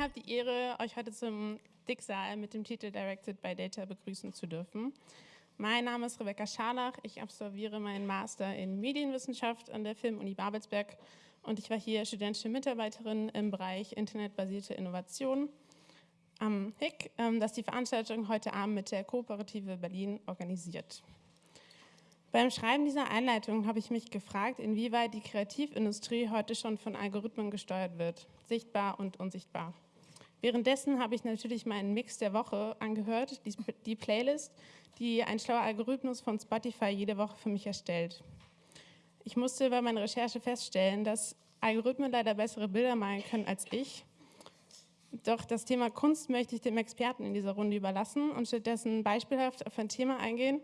habe die Ehre, euch heute zum Dicksaal mit dem Titel Directed by Data begrüßen zu dürfen. Mein Name ist Rebecca Scharlach. Ich absolviere meinen Master in Medienwissenschaft an der Filmuni Babelsberg und ich war hier studentische Mitarbeiterin im Bereich internetbasierte Innovation am HIC, ähm, das die Veranstaltung heute Abend mit der Kooperative Berlin organisiert. Beim Schreiben dieser Einleitung habe ich mich gefragt, inwieweit die Kreativindustrie heute schon von Algorithmen gesteuert wird, sichtbar und unsichtbar. Währenddessen habe ich natürlich meinen Mix der Woche angehört, die, die Playlist, die ein schlauer Algorithmus von Spotify jede Woche für mich erstellt. Ich musste bei meiner Recherche feststellen, dass Algorithmen leider bessere Bilder malen können als ich. Doch das Thema Kunst möchte ich dem Experten in dieser Runde überlassen und stattdessen beispielhaft auf ein Thema eingehen,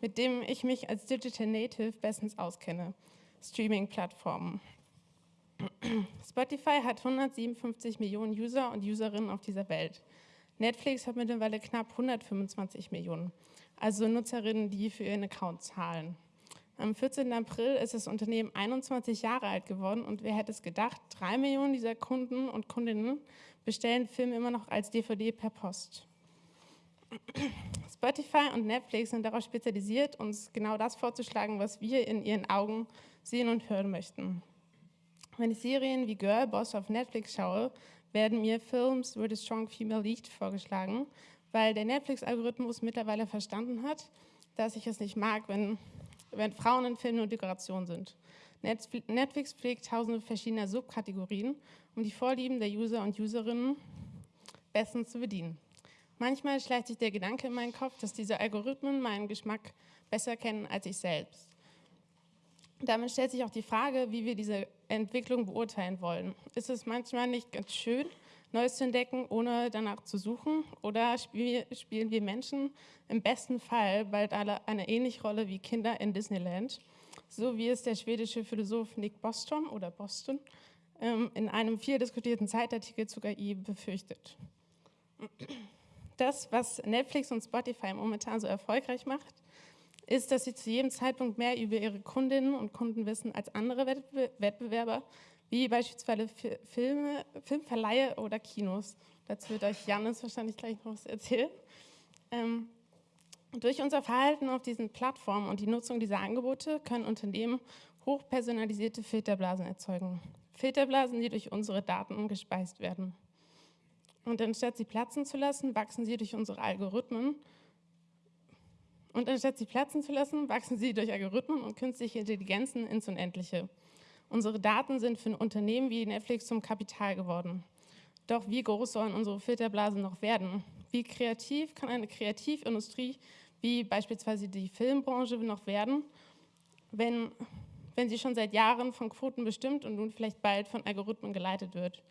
mit dem ich mich als Digital Native bestens auskenne, Streaming-Plattformen. Spotify hat 157 Millionen User und Userinnen auf dieser Welt. Netflix hat mittlerweile knapp 125 Millionen, also Nutzerinnen, die für ihren Account zahlen. Am 14. April ist das Unternehmen 21 Jahre alt geworden und wer hätte es gedacht, drei Millionen dieser Kunden und Kundinnen bestellen Filme immer noch als DVD per Post. Spotify und Netflix sind darauf spezialisiert, uns genau das vorzuschlagen, was wir in ihren Augen sehen und hören möchten. Wenn ich Serien wie Girl Boss auf Netflix schaue, werden mir Films with a strong female lead vorgeschlagen, weil der Netflix-Algorithmus mittlerweile verstanden hat, dass ich es nicht mag, wenn, wenn Frauen in Filmen nur Dekoration sind. Netflix pflegt tausende verschiedener Subkategorien, um die Vorlieben der User und Userinnen bestens zu bedienen. Manchmal schleicht sich der Gedanke in meinen Kopf, dass diese Algorithmen meinen Geschmack besser kennen als ich selbst. Damit stellt sich auch die Frage, wie wir diese Entwicklung beurteilen wollen. Ist es manchmal nicht ganz schön, Neues zu entdecken, ohne danach zu suchen? Oder spielen wir Menschen im besten Fall bald alle eine ähnliche Rolle wie Kinder in Disneyland? So wie es der schwedische Philosoph Nick Bostrom oder Boston ähm, in einem viel diskutierten Zeitartikel zu KI befürchtet. Das, was Netflix und Spotify momentan so erfolgreich macht, ist, dass sie zu jedem Zeitpunkt mehr über ihre Kundinnen und Kunden wissen als andere Wettbewerber, wie beispielsweise Filme, Filmverleihe oder Kinos. Dazu wird euch Janis wahrscheinlich gleich noch was erzählen. Ähm, durch unser Verhalten auf diesen Plattformen und die Nutzung dieser Angebote können Unternehmen hochpersonalisierte Filterblasen erzeugen. Filterblasen, die durch unsere Daten gespeist werden. Und anstatt sie platzen zu lassen, wachsen sie durch unsere Algorithmen. Und anstatt sie platzen zu lassen, wachsen sie durch Algorithmen und künstliche Intelligenzen ins Unendliche. Unsere Daten sind für ein Unternehmen wie Netflix zum Kapital geworden. Doch wie groß sollen unsere Filterblasen noch werden? Wie kreativ kann eine Kreativindustrie wie beispielsweise die Filmbranche noch werden, wenn, wenn sie schon seit Jahren von Quoten bestimmt und nun vielleicht bald von Algorithmen geleitet wird?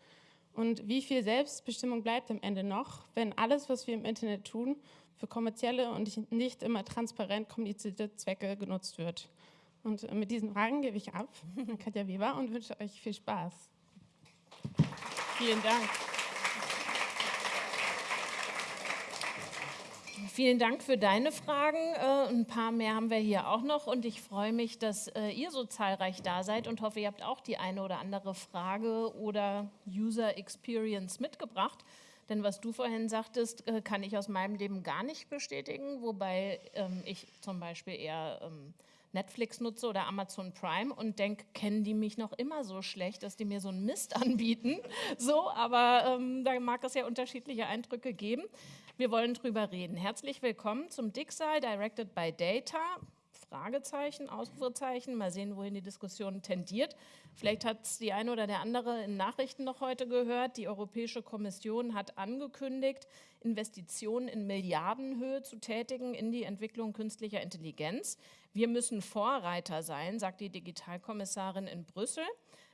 Und wie viel Selbstbestimmung bleibt am Ende noch, wenn alles, was wir im Internet tun, für kommerzielle und nicht immer transparent kommunizierte Zwecke genutzt wird? Und mit diesen Fragen gebe ich ab Katja Weber und wünsche euch viel Spaß. Vielen Dank. Vielen Dank für deine Fragen. Äh, ein paar mehr haben wir hier auch noch und ich freue mich, dass äh, ihr so zahlreich da seid und hoffe, ihr habt auch die eine oder andere Frage oder User Experience mitgebracht. Denn was du vorhin sagtest, äh, kann ich aus meinem Leben gar nicht bestätigen, wobei ähm, ich zum Beispiel eher ähm, Netflix nutze oder Amazon Prime und denke, kennen die mich noch immer so schlecht, dass die mir so einen Mist anbieten. So, aber ähm, da mag es ja unterschiedliche Eindrücke geben. Wir wollen drüber reden. Herzlich willkommen zum Dicksaal, Directed by Data. Fragezeichen, Ausrufezeichen. Mal sehen, wohin die Diskussion tendiert. Vielleicht hat es die eine oder der andere in Nachrichten noch heute gehört. Die Europäische Kommission hat angekündigt, Investitionen in Milliardenhöhe zu tätigen in die Entwicklung künstlicher Intelligenz. Wir müssen Vorreiter sein, sagt die Digitalkommissarin in Brüssel.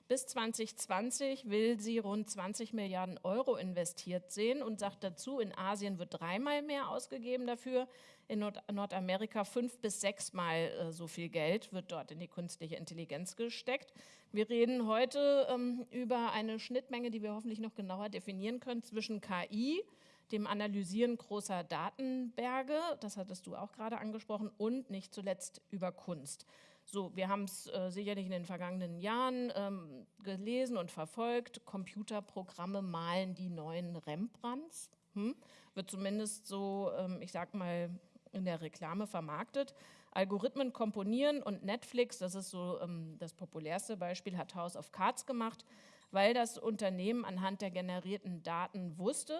Bis 2020 will sie rund 20 Milliarden Euro investiert sehen und sagt dazu, in Asien wird dreimal mehr ausgegeben dafür, in Nord Nordamerika fünf bis sechsmal äh, so viel Geld wird dort in die künstliche Intelligenz gesteckt. Wir reden heute ähm, über eine Schnittmenge, die wir hoffentlich noch genauer definieren können, zwischen KI, dem Analysieren großer Datenberge, das hattest du auch gerade angesprochen, und nicht zuletzt über Kunst. So, wir haben es äh, sicherlich in den vergangenen Jahren ähm, gelesen und verfolgt. Computerprogramme malen die neuen Rembrandts. Hm? Wird zumindest so, ähm, ich sag mal, in der Reklame vermarktet. Algorithmen komponieren und Netflix, das ist so ähm, das populärste Beispiel, hat House of Cards gemacht, weil das Unternehmen anhand der generierten Daten wusste,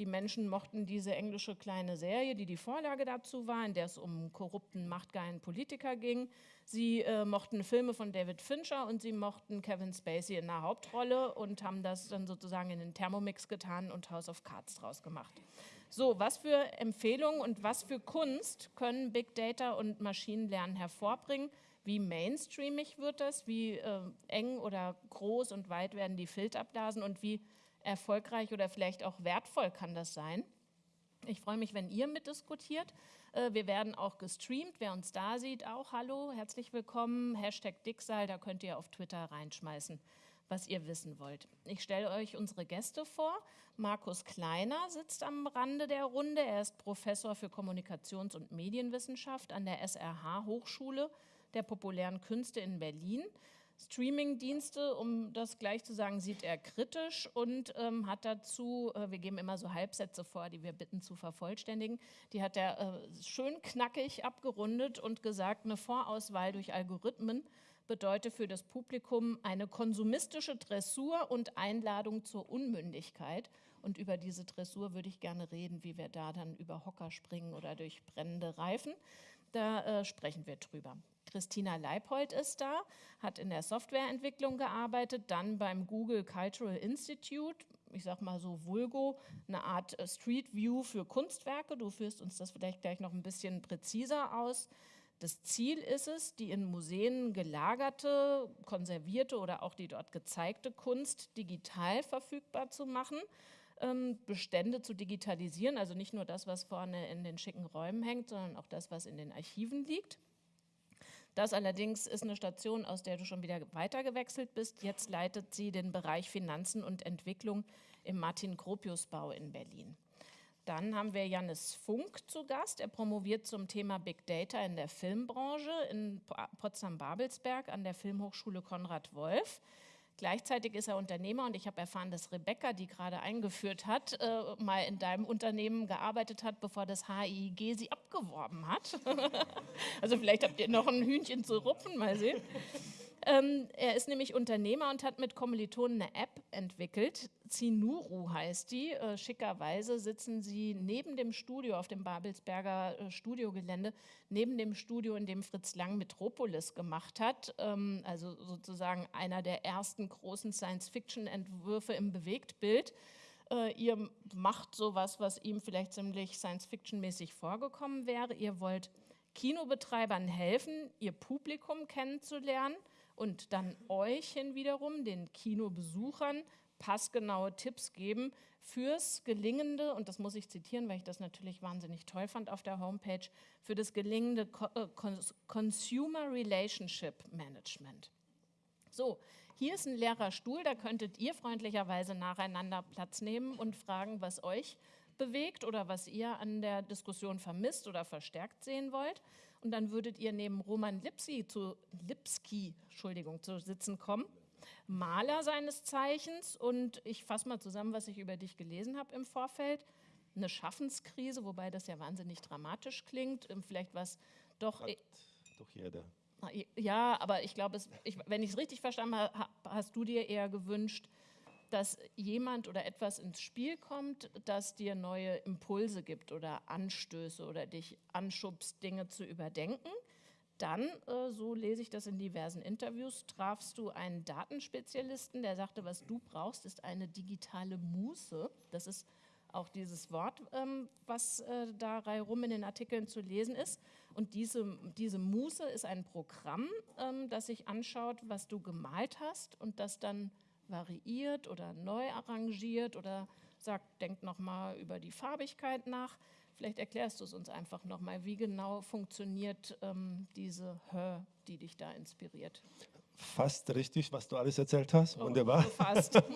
die Menschen mochten diese englische kleine Serie, die die Vorlage dazu war, in der es um korrupten, machtgeilen Politiker ging. Sie äh, mochten Filme von David Fincher und sie mochten Kevin Spacey in der Hauptrolle und haben das dann sozusagen in den Thermomix getan und House of Cards draus gemacht. So, was für Empfehlungen und was für Kunst können Big Data und Maschinenlernen hervorbringen? Wie mainstreamig wird das? Wie äh, eng oder groß und weit werden die Filterblasen und wie erfolgreich oder vielleicht auch wertvoll kann das sein? Ich freue mich, wenn ihr mitdiskutiert. Äh, wir werden auch gestreamt. Wer uns da sieht, auch hallo, herzlich willkommen. Hashtag Dicksal, da könnt ihr auf Twitter reinschmeißen was ihr wissen wollt. Ich stelle euch unsere Gäste vor. Markus Kleiner sitzt am Rande der Runde. Er ist Professor für Kommunikations- und Medienwissenschaft an der SRH Hochschule der populären Künste in Berlin. Streamingdienste, um das gleich zu sagen, sieht er kritisch und ähm, hat dazu, äh, wir geben immer so Halbsätze vor, die wir bitten zu vervollständigen, die hat er äh, schön knackig abgerundet und gesagt, eine Vorauswahl durch Algorithmen bedeutet für das Publikum eine konsumistische Dressur und Einladung zur Unmündigkeit. Und über diese Dressur würde ich gerne reden, wie wir da dann über Hocker springen oder durch brennende Reifen. Da äh, sprechen wir drüber. Christina Leipold ist da, hat in der Softwareentwicklung gearbeitet, dann beim Google Cultural Institute, ich sag mal so Vulgo, eine Art äh, Street View für Kunstwerke. Du führst uns das vielleicht gleich noch ein bisschen präziser aus. Das Ziel ist es, die in Museen gelagerte, konservierte oder auch die dort gezeigte Kunst digital verfügbar zu machen, ähm, Bestände zu digitalisieren, also nicht nur das, was vorne in den schicken Räumen hängt, sondern auch das, was in den Archiven liegt. Das allerdings ist eine Station, aus der du schon wieder weitergewechselt bist. Jetzt leitet sie den Bereich Finanzen und Entwicklung im Martin-Gropius-Bau in Berlin. Dann haben wir Jannis Funk zu Gast. Er promoviert zum Thema Big Data in der Filmbranche in Potsdam-Babelsberg an der Filmhochschule Konrad Wolf. Gleichzeitig ist er Unternehmer und ich habe erfahren, dass Rebecca, die gerade eingeführt hat, äh, mal in deinem Unternehmen gearbeitet hat, bevor das HIG sie abgeworben hat. also vielleicht habt ihr noch ein Hühnchen zu rupfen, mal sehen. Ähm, er ist nämlich Unternehmer und hat mit Kommilitonen eine App entwickelt. Zinuru heißt die. Äh, schickerweise sitzen sie neben dem Studio auf dem Babelsberger äh, Studiogelände, neben dem Studio, in dem Fritz Lang Metropolis gemacht hat. Ähm, also sozusagen einer der ersten großen Science-Fiction-Entwürfe im Bewegtbild. Äh, ihr macht sowas, was ihm vielleicht ziemlich Science-Fiction-mäßig vorgekommen wäre. Ihr wollt Kinobetreibern helfen, ihr Publikum kennenzulernen und dann euch hin wiederum, den Kinobesuchern, passgenaue Tipps geben fürs gelingende, und das muss ich zitieren, weil ich das natürlich wahnsinnig toll fand auf der Homepage, für das gelingende äh, Consumer Relationship Management. So, hier ist ein leerer Stuhl, da könntet ihr freundlicherweise nacheinander Platz nehmen und fragen, was euch bewegt oder was ihr an der Diskussion vermisst oder verstärkt sehen wollt. Und dann würdet ihr neben Roman Lipski zu, Lipski, Entschuldigung, zu sitzen kommen. Maler seines Zeichens. Und ich fasse mal zusammen, was ich über dich gelesen habe im Vorfeld. Eine Schaffenskrise, wobei das ja wahnsinnig dramatisch klingt. Vielleicht was doch. Hat doch jeder. Ja, aber ich glaube, wenn ich es richtig verstanden habe, hast du dir eher gewünscht, dass jemand oder etwas ins Spiel kommt, das dir neue Impulse gibt oder Anstöße oder dich anschubst, Dinge zu überdenken. Dann, äh, so lese ich das in diversen Interviews, trafst du einen Datenspezialisten, der sagte, was du brauchst, ist eine digitale Muße. Das ist auch dieses Wort, ähm, was äh, da rum in den Artikeln zu lesen ist. Und diese, diese Muße ist ein Programm, ähm, das sich anschaut, was du gemalt hast und das dann variiert oder neu arrangiert oder sagt, denkt nochmal über die Farbigkeit nach. Vielleicht erklärst du es uns einfach nochmal, wie genau funktioniert ähm, diese Hör, die dich da inspiriert. Fast richtig, was du alles erzählt hast. Oh, Wunderbar. Fast.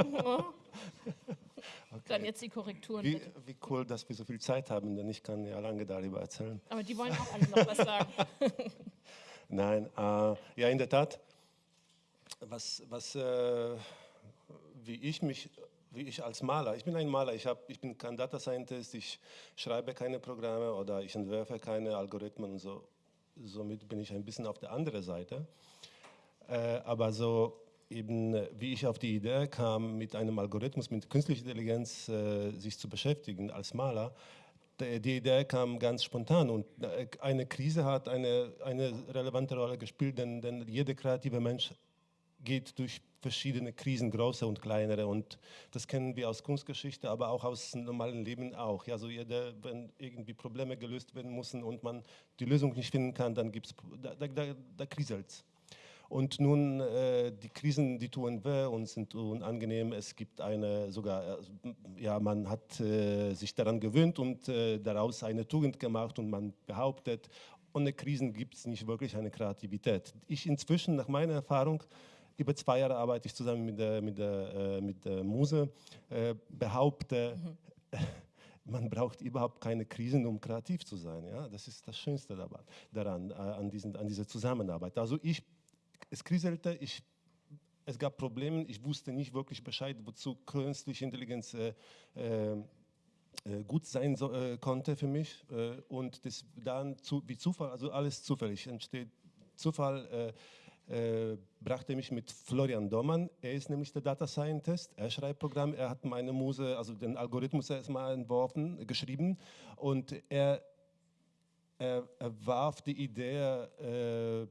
okay. Dann jetzt die Korrekturen. Wie, wie, cool, dass wir so viel Zeit haben, denn ich kann ja lange darüber erzählen. Aber die wollen auch alle noch was sagen. Nein, äh, ja, in der Tat, was, was äh, wie ich mich, wie ich als Maler, ich bin ein Maler, ich, hab, ich bin kein Data Scientist, ich schreibe keine Programme oder ich entwerfe keine Algorithmen so. Somit bin ich ein bisschen auf der anderen Seite. Äh, aber so eben, wie ich auf die Idee kam, mit einem Algorithmus, mit künstlicher Intelligenz äh, sich zu beschäftigen als Maler, die Idee kam ganz spontan und äh, eine Krise hat eine, eine relevante Rolle gespielt, denn, denn jeder kreative Mensch geht durch verschiedene Krisen, große und kleinere. Und das kennen wir aus Kunstgeschichte, aber auch aus normalen Leben auch. Also jeder, wenn irgendwie Probleme gelöst werden müssen und man die Lösung nicht finden kann, dann gibt's, da, da, da, da kriselt es. Und nun, äh, die Krisen, die tun weh und sind unangenehm. Es gibt eine, sogar, äh, ja, man hat äh, sich daran gewöhnt und äh, daraus eine Tugend gemacht und man behauptet, ohne Krisen gibt es nicht wirklich eine Kreativität. Ich inzwischen, nach meiner Erfahrung, über zwei Jahre arbeite ich zusammen mit der, mit der, äh, mit der Muse, äh, behaupte, mhm. man braucht überhaupt keine Krisen, um kreativ zu sein. Ja? Das ist das Schönste daran, äh, an, diesen, an dieser Zusammenarbeit. Also ich, es kriselte, ich, es gab Probleme, ich wusste nicht wirklich Bescheid, wozu künstliche Intelligenz äh, äh, gut sein so, äh, konnte für mich. Und das dann zu, wie Zufall, also alles zufällig entsteht. Zufall äh, brachte mich mit Florian Domann. Er ist nämlich der Data Scientist. Er schreibt Programme. Er hat meine Muse, also den Algorithmus erstmal entworfen, geschrieben. Und er, er, er warf die Idee, äh,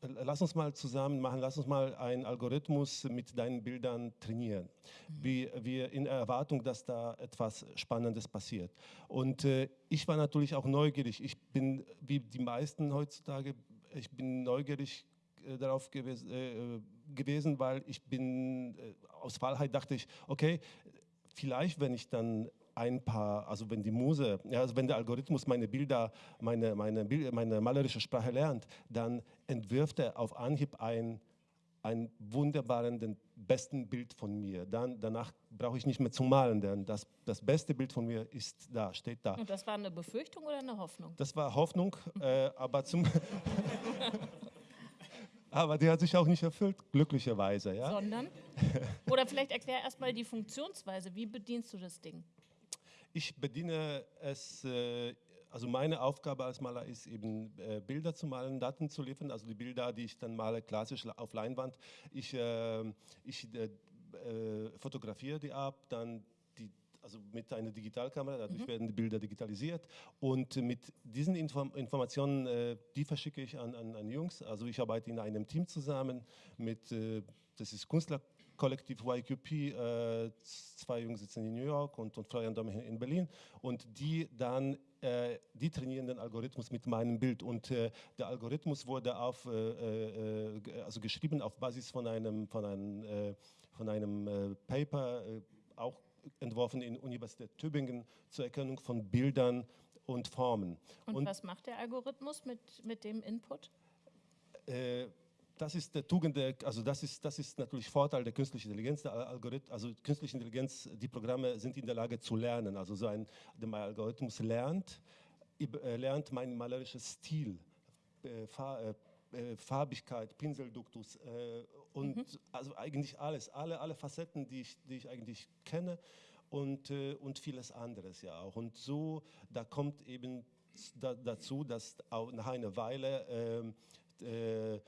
lass uns mal zusammen machen, lass uns mal einen Algorithmus mit deinen Bildern trainieren. Mhm. Wie, wir in Erwartung, dass da etwas Spannendes passiert. Und äh, ich war natürlich auch neugierig. Ich bin, wie die meisten heutzutage, ich bin neugierig äh, darauf gewesen, äh, gewesen, weil ich bin, äh, aus Wahlheit dachte ich, okay, vielleicht wenn ich dann ein paar, also wenn die Muse, ja, also wenn der Algorithmus meine Bilder, meine, meine, meine malerische Sprache lernt, dann entwirft er auf Anhieb ein, ein wunderbaren, den besten Bild von mir. Dann, danach brauche ich nicht mehr zu malen, denn das, das beste Bild von mir ist da, steht da. Und das war eine Befürchtung oder eine Hoffnung? Das war Hoffnung, äh, aber zum... Aber die hat sich auch nicht erfüllt, glücklicherweise. Ja? Sondern? Oder vielleicht erklär erstmal die Funktionsweise. Wie bedienst du das Ding? Ich bediene es, äh, also meine Aufgabe als Maler ist eben äh, Bilder zu malen, Daten zu liefern, also die Bilder, die ich dann male, klassisch auf Leinwand. Ich, äh, ich fotografiere die ab, dann also mit einer Digitalkamera, dadurch mhm. werden die Bilder digitalisiert. Und mit diesen Inform Informationen, äh, die verschicke ich an, an, an, Jungs, also ich arbeite in einem Team zusammen mit, äh, das ist Künstlerkollektiv YQP, äh, zwei Jungs sitzen in New York und, und Florian Dom in Berlin. Und die dann äh, die trainieren den Algorithmus mit meinem Bild. Und äh, der Algorithmus wurde auf, äh, also geschrieben auf Basis von einem, von einem, von einem Paper, auch entworfen in Universität Tübingen zur Erkennung von Bildern und Formen. Und, und was macht der Algorithmus mit, mit dem Input? Äh, das ist der Tugend, der, also das ist, das ist natürlich Vorteil der künstlichen Intelligenz. Der Algorithmus, also künstliche Intelligenz, die Programme sind in der Lage zu lernen. Also so ein der Algorithmus lernt, lernt mein malerisches Stil, äh, äh, äh, Farbigkeit, Pinselduktus äh, und mhm. also eigentlich alles, alle, alle Facetten, die ich, die ich eigentlich kenne und, äh, und vieles anderes ja auch. Und so, da kommt eben da, dazu, dass auch nach einer Weile ähm, äh,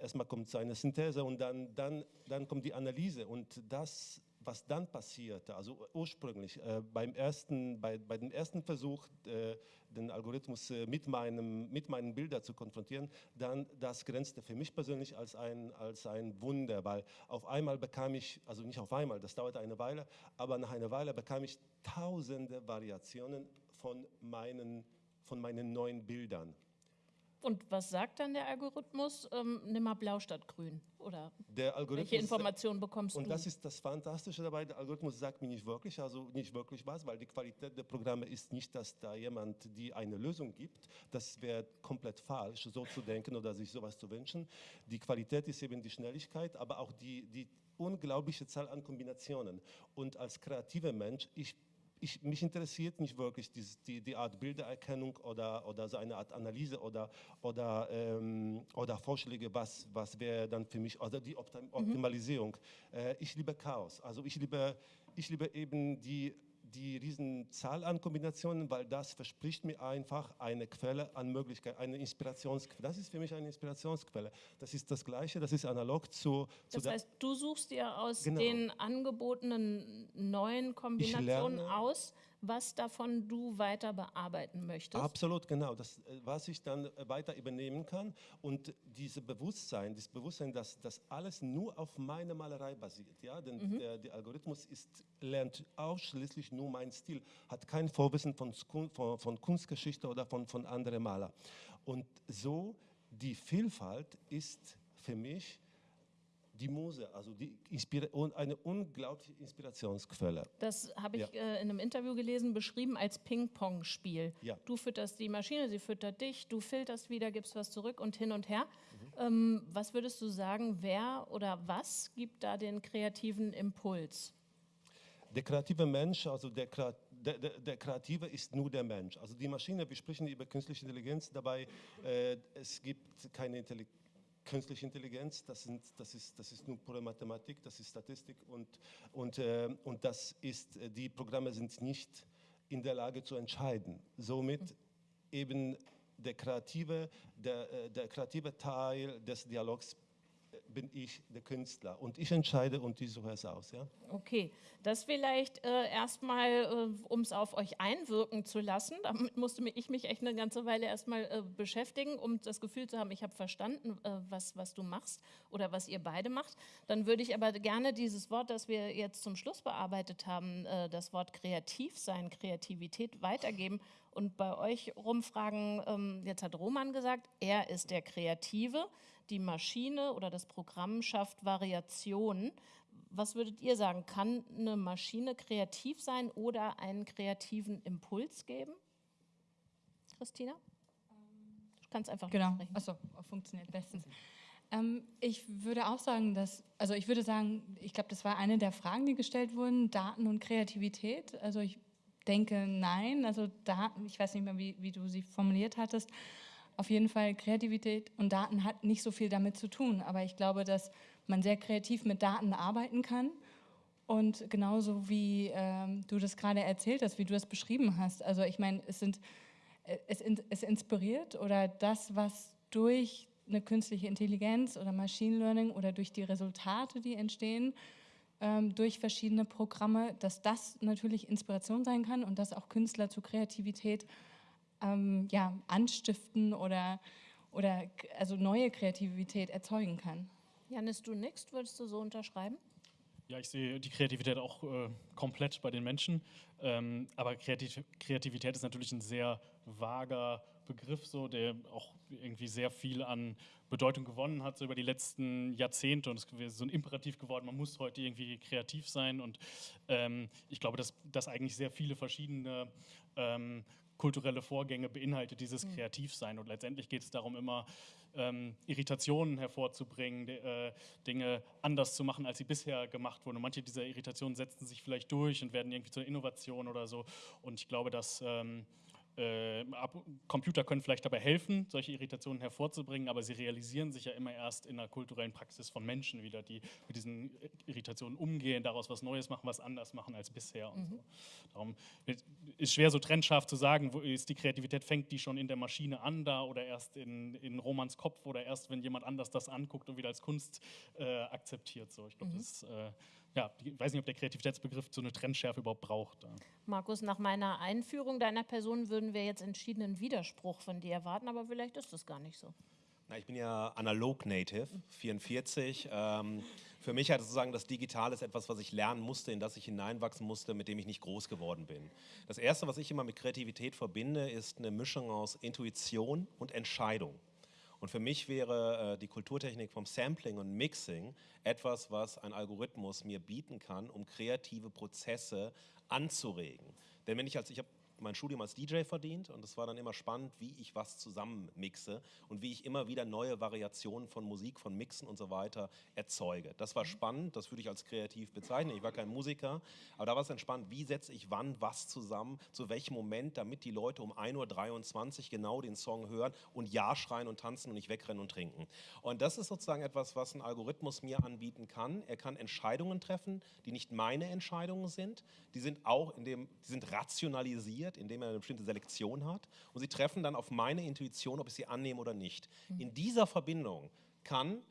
erstmal kommt so eine Synthese und dann, dann, dann kommt die Analyse und das was dann passierte, also ursprünglich äh, beim ersten, bei, bei dem ersten Versuch, äh, den Algorithmus äh, mit, meinem, mit meinen Bildern zu konfrontieren, dann das grenzte für mich persönlich als ein, als ein Wunder, weil auf einmal bekam ich, also nicht auf einmal, das dauerte eine Weile, aber nach einer Weile bekam ich tausende Variationen von meinen, von meinen neuen Bildern. Und was sagt dann der Algorithmus? Ähm, nimm mal blau statt grün. Oder welche Informationen bekommst und du? Und das ist das Fantastische dabei. Der Algorithmus sagt mir nicht wirklich, also nicht wirklich was, weil die Qualität der Programme ist nicht, dass da jemand die eine Lösung gibt. Das wäre komplett falsch, so zu denken oder sich sowas zu wünschen. Die Qualität ist eben die Schnelligkeit, aber auch die, die unglaubliche Zahl an Kombinationen. Und als kreativer Mensch, ich ich, mich interessiert nicht wirklich dieses, die, die Art Bildererkennung oder, oder so eine Art Analyse oder, oder, ähm, oder Vorschläge, was, was wäre dann für mich, oder die Optim Optimalisierung. Mhm. Äh, ich liebe Chaos. Also ich liebe, ich liebe eben die die Riesenzahl an Kombinationen, weil das verspricht mir einfach eine Quelle an Möglichkeiten, eine Inspirationsquelle. Das ist für mich eine Inspirationsquelle. Das ist das Gleiche, das ist analog zu. zu das heißt, du suchst dir aus genau. den angebotenen neuen Kombinationen aus, was davon du weiter bearbeiten möchtest? Absolut, genau. Das, äh, was ich dann äh, weiter übernehmen kann und dieses Bewusstsein, das Bewusstsein, dass das alles nur auf meiner Malerei basiert. Ja? Denn mhm. der, der, Algorithmus ist, lernt ausschließlich nur meinen Stil, hat kein Vorwissen von, von, von Kunstgeschichte oder von, von anderen Malern. Und so die Vielfalt ist für mich die Muse, also die eine unglaubliche Inspirationsquelle. Das habe ich ja. äh, in einem Interview gelesen, beschrieben als Ping-Pong-Spiel. Ja. Du fütterst die Maschine, sie füttert dich, du filterst wieder, gibst was zurück und hin und her. Mhm. Ähm, was würdest du sagen, wer oder was gibt da den kreativen Impuls? Der kreative Mensch, also der, der, der, der, Kreative ist nur der Mensch. Also die Maschine, wir sprechen über künstliche Intelligenz, dabei äh, es gibt keine Intelligenz künstliche Intelligenz, das, sind, das, ist, das ist nur pure Mathematik, das ist Statistik und, und, äh, und das ist, äh, die Programme sind nicht in der Lage zu entscheiden. Somit eben der kreative, der, äh, der kreative Teil des Dialogs bin ich der Künstler und ich entscheide und ich suche es aus. Ja? Okay, das vielleicht äh, erstmal, äh, um es auf euch einwirken zu lassen. Damit musste ich mich echt eine ganze Weile erstmal äh, beschäftigen, um das Gefühl zu haben, ich habe verstanden, äh, was, was du machst oder was ihr beide macht. Dann würde ich aber gerne dieses Wort, das wir jetzt zum Schluss bearbeitet haben, äh, das Wort kreativ sein, Kreativität weitergeben und bei euch rumfragen. Ähm, jetzt hat Roman gesagt, er ist der Kreative die Maschine oder das Programm schafft Variationen. Was würdet ihr sagen? Kann eine Maschine kreativ sein oder einen kreativen Impuls geben? Christina? Du kannst einfach genau. sprechen. Achso, funktioniert bestens. Ähm, ich würde auch sagen, dass, also ich würde sagen, ich glaube, das war eine der Fragen, die gestellt wurden, Daten und Kreativität. Also ich denke, nein. Also Daten, ich weiß nicht mehr, wie, wie du sie formuliert hattest, auf jeden Fall Kreativität und Daten hat nicht so viel damit zu tun, aber ich glaube, dass man sehr kreativ mit Daten arbeiten kann und genauso wie ähm, du das gerade erzählt hast, wie du das beschrieben hast. Also ich meine, es äh, es, es inspiriert oder das, was durch eine künstliche Intelligenz oder Machine Learning oder durch die Resultate, die entstehen, ähm, durch verschiedene Programme, dass das natürlich Inspiration sein kann und dass auch Künstler zu Kreativität ähm, ja, anstiften oder, oder also neue Kreativität erzeugen kann. Janis, du nix, würdest du so unterschreiben? Ja, ich sehe die Kreativität auch äh, komplett bei den Menschen. Ähm, aber Kreativ Kreativität ist natürlich ein sehr vager Begriff, so, der auch irgendwie sehr viel an Bedeutung gewonnen hat so über die letzten Jahrzehnte. Und es ist so ein Imperativ geworden, man muss heute irgendwie kreativ sein. Und ähm, ich glaube, dass, dass eigentlich sehr viele verschiedene ähm, kulturelle Vorgänge beinhaltet dieses mhm. Kreativsein. Und letztendlich geht es darum, immer ähm, Irritationen hervorzubringen, de, äh, Dinge anders zu machen, als sie bisher gemacht wurden. Und manche dieser Irritationen setzen sich vielleicht durch und werden irgendwie zur Innovation oder so. Und ich glaube, dass ähm, äh, Computer können vielleicht dabei helfen, solche Irritationen hervorzubringen, aber sie realisieren sich ja immer erst in der kulturellen Praxis von Menschen wieder, die mit diesen Irritationen umgehen, daraus was Neues machen, was anders machen als bisher. Mhm. so. Darum ist schwer so trennscharf zu sagen, wo ist die Kreativität, fängt die schon in der Maschine an da oder erst in, in Romans Kopf oder erst, wenn jemand anders das anguckt und wieder als Kunst äh, akzeptiert. So. Ich glaube, mhm. das äh, ja, ich weiß nicht, ob der Kreativitätsbegriff so eine Trennschärfe überhaupt braucht. Markus, nach meiner Einführung deiner Person würden wir jetzt entschiedenen Widerspruch von dir erwarten, aber vielleicht ist das gar nicht so. Na, ich bin ja analog Native, 44. Ähm, für mich hat sozusagen das Digitale ist etwas, was ich lernen musste, in das ich hineinwachsen musste, mit dem ich nicht groß geworden bin. Das Erste, was ich immer mit Kreativität verbinde, ist eine Mischung aus Intuition und Entscheidung. Und für mich wäre äh, die Kulturtechnik vom Sampling und Mixing etwas, was ein Algorithmus mir bieten kann, um kreative Prozesse anzuregen. Denn wenn ich als, ich habe mein Studium als DJ verdient und es war dann immer spannend, wie ich was zusammenmixe und wie ich immer wieder neue Variationen von Musik, von Mixen und so weiter erzeuge. Das war spannend, das würde ich als kreativ bezeichnen. Ich war kein Musiker, aber da war es dann spannend, wie setze ich wann was zusammen, zu welchem Moment, damit die Leute um 1.23 Uhr genau den Song hören und Ja schreien und tanzen und nicht wegrennen und trinken. Und das ist sozusagen etwas, was ein Algorithmus mir anbieten kann. Er kann Entscheidungen treffen, die nicht meine Entscheidungen sind. Die sind auch in dem, die sind rationalisiert, indem er eine bestimmte Selektion hat. Und sie treffen dann auf meine Intuition, ob ich sie annehme oder nicht. In dieser Verbindung kann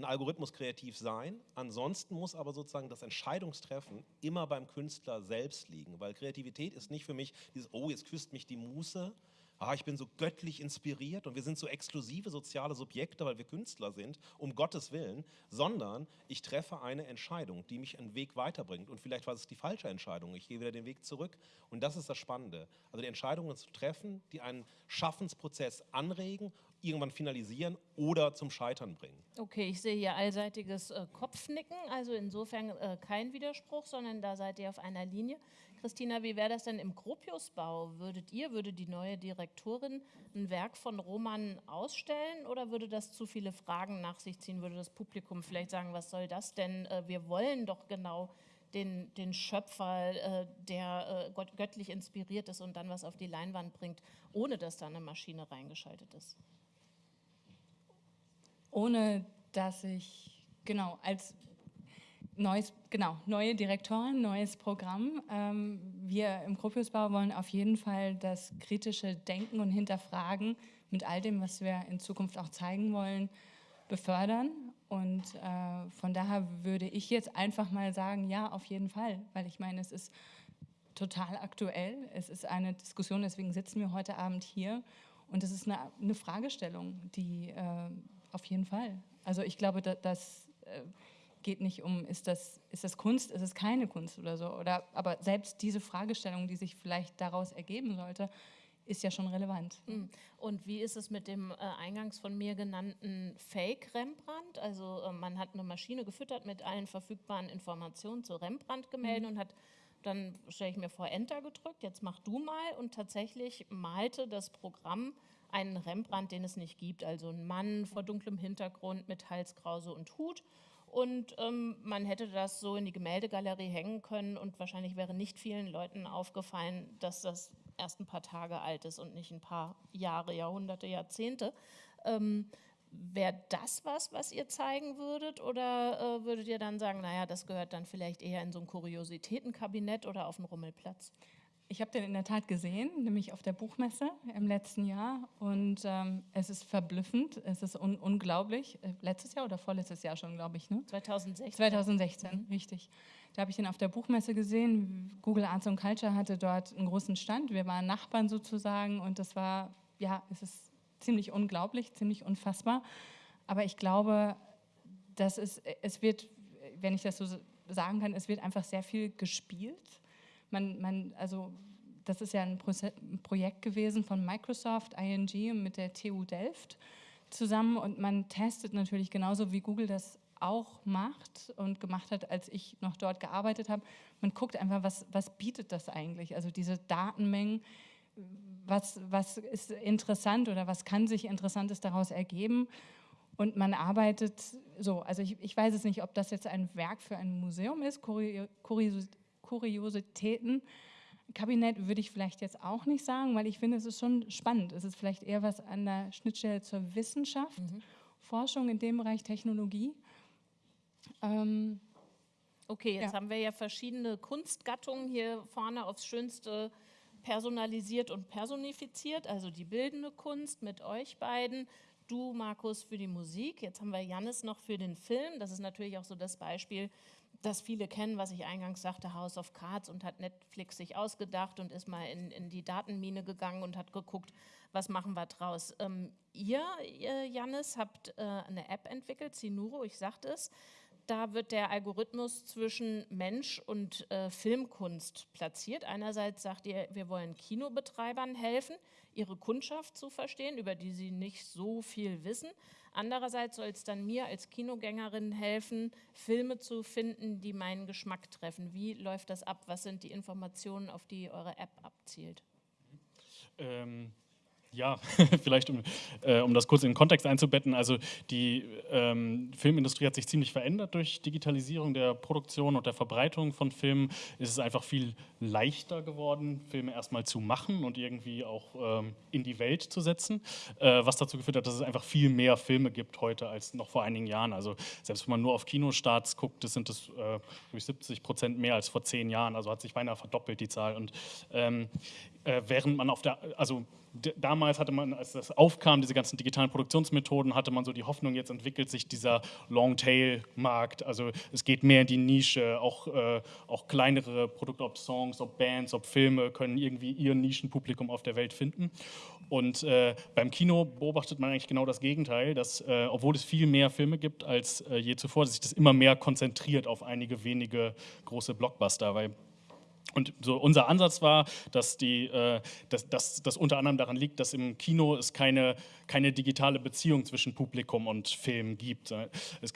ein Algorithmus kreativ sein. Ansonsten muss aber sozusagen das Entscheidungstreffen immer beim Künstler selbst liegen, weil Kreativität ist nicht für mich dieses, oh, jetzt küsst mich die Muße, ah, ich bin so göttlich inspiriert und wir sind so exklusive soziale Subjekte, weil wir Künstler sind, um Gottes Willen, sondern ich treffe eine Entscheidung, die mich einen Weg weiterbringt. Und vielleicht war es die falsche Entscheidung, ich gehe wieder den Weg zurück. Und das ist das Spannende. Also die Entscheidungen zu treffen, die einen Schaffensprozess anregen, irgendwann finalisieren oder zum Scheitern bringen. Okay, ich sehe hier allseitiges äh, Kopfnicken, also insofern äh, kein Widerspruch, sondern da seid ihr auf einer Linie. Christina, wie wäre das denn im Gropiusbau? Würdet ihr, würde die neue Direktorin ein Werk von Roman ausstellen oder würde das zu viele Fragen nach sich ziehen? Würde das Publikum vielleicht sagen, was soll das denn? Äh, wir wollen doch genau den, den Schöpfer, äh, der äh, göttlich inspiriert ist und dann was auf die Leinwand bringt, ohne dass da eine Maschine reingeschaltet ist. Ohne dass ich, genau, als neues, genau, neue Direktorin, neues Programm. Ähm, wir im Gropiusbau wollen auf jeden Fall das kritische Denken und Hinterfragen mit all dem, was wir in Zukunft auch zeigen wollen, befördern. Und äh, von daher würde ich jetzt einfach mal sagen, ja, auf jeden Fall, weil ich meine, es ist total aktuell. Es ist eine Diskussion, deswegen sitzen wir heute Abend hier. Und es ist eine, eine Fragestellung, die äh, auf jeden Fall. Also ich glaube, dass, dass äh, geht nicht um, ist das, ist das Kunst, ist es keine Kunst oder so. Oder, aber selbst diese Fragestellung, die sich vielleicht daraus ergeben sollte, ist ja schon relevant. Hm. Und wie ist es mit dem äh, eingangs von mir genannten Fake Rembrandt? Also äh, man hat eine Maschine gefüttert mit allen verfügbaren Informationen zu Rembrandt-Gemälden mhm. und hat dann, stelle ich mir vor, Enter gedrückt, jetzt mach du mal. Und tatsächlich malte das Programm einen Rembrandt, den es nicht gibt. Also ein Mann vor dunklem Hintergrund mit Halskrause und Hut. Und ähm, man hätte das so in die Gemäldegalerie hängen können und wahrscheinlich wäre nicht vielen Leuten aufgefallen, dass das erst ein paar Tage alt ist und nicht ein paar Jahre, Jahrhunderte, Jahrzehnte. Ähm, Wäre das was, was ihr zeigen würdet? Oder äh, würdet ihr dann sagen, naja, das gehört dann vielleicht eher in so ein Kuriositätenkabinett oder auf den Rummelplatz? Ich habe den in der Tat gesehen, nämlich auf der Buchmesse im letzten Jahr. Und ähm, es ist verblüffend, es ist un unglaublich. Äh, letztes Jahr oder vorletztes Jahr schon, glaube ich. Ne? 2016. 2016, mhm. richtig. Da habe ich ihn auf der Buchmesse gesehen. Google Arts and Culture hatte dort einen großen Stand. Wir waren Nachbarn sozusagen und das war, ja, es ist ziemlich unglaublich, ziemlich unfassbar. Aber ich glaube, dass es, es wird, wenn ich das so sagen kann, es wird einfach sehr viel gespielt man, man, also das ist ja ein, Pro Projekt gewesen von Microsoft, ING mit der TU Delft zusammen und man testet natürlich genauso wie Google das auch macht und gemacht hat, als ich noch dort gearbeitet habe. Man guckt einfach, was, was bietet das eigentlich? Also diese Datenmengen, was, was ist interessant oder was kann sich Interessantes daraus ergeben? Und man arbeitet so, also ich, ich weiß es nicht, ob das jetzt ein Werk für ein Museum ist, Kuriosität Kuriositäten. Kabinett würde ich vielleicht jetzt auch nicht sagen, weil ich finde, es ist schon spannend. Es ist vielleicht eher was an der Schnittstelle zur Wissenschaft, mhm. Forschung in dem Bereich Technologie. Ähm, okay, jetzt ja. haben wir ja verschiedene Kunstgattungen hier vorne aufs Schönste personalisiert und personifiziert, also die bildende Kunst mit euch beiden, du Markus für die Musik, jetzt haben wir Jannis noch für den Film, das ist natürlich auch so das Beispiel, das viele kennen, was ich eingangs sagte, House of Cards und hat Netflix sich ausgedacht und ist mal in, in die Datenmine gegangen und hat geguckt, was machen wir draus. Ähm, ihr, ihr, Jannis, habt äh, eine App entwickelt, Sinuro, ich sagte es. Da wird der Algorithmus zwischen Mensch und äh, Filmkunst platziert. Einerseits sagt ihr, wir wollen Kinobetreibern helfen, ihre Kundschaft zu verstehen, über die sie nicht so viel wissen. Andererseits soll es dann mir als Kinogängerin helfen, Filme zu finden, die meinen Geschmack treffen. Wie läuft das ab? Was sind die Informationen, auf die eure App abzielt? Ähm, ja, vielleicht um, äh, um das kurz in den Kontext einzubetten. Also die ähm, Filmindustrie hat sich ziemlich verändert durch Digitalisierung der Produktion und der Verbreitung von Filmen. Es ist einfach viel leichter geworden, Filme erstmal zu machen und irgendwie auch ähm, in die Welt zu setzen, äh, was dazu geführt hat, dass es einfach viel mehr Filme gibt heute als noch vor einigen Jahren. Also selbst wenn man nur auf Kinostarts guckt, das sind es äh, durch 70 Prozent mehr als vor zehn Jahren. Also hat sich beinahe verdoppelt die Zahl. Und ähm, äh, während man auf der, also damals hatte man, als das aufkam, diese ganzen digitalen Produktionsmethoden, hatte man so die Hoffnung, jetzt entwickelt sich dieser Long-Tail-Markt. Also es geht mehr in die Nische, auch, äh, auch kleinere Produkte, ob Songs, ob Bands, ob Filme, können irgendwie ihr Nischenpublikum auf der Welt finden. Und äh, beim Kino beobachtet man eigentlich genau das Gegenteil, dass, äh, obwohl es viel mehr Filme gibt als äh, je zuvor, sich das immer mehr konzentriert auf einige wenige große Blockbuster, weil und so unser Ansatz war, dass, die, äh, dass unter anderem daran liegt, dass im Kino es keine keine digitale Beziehung zwischen Publikum und Film gibt.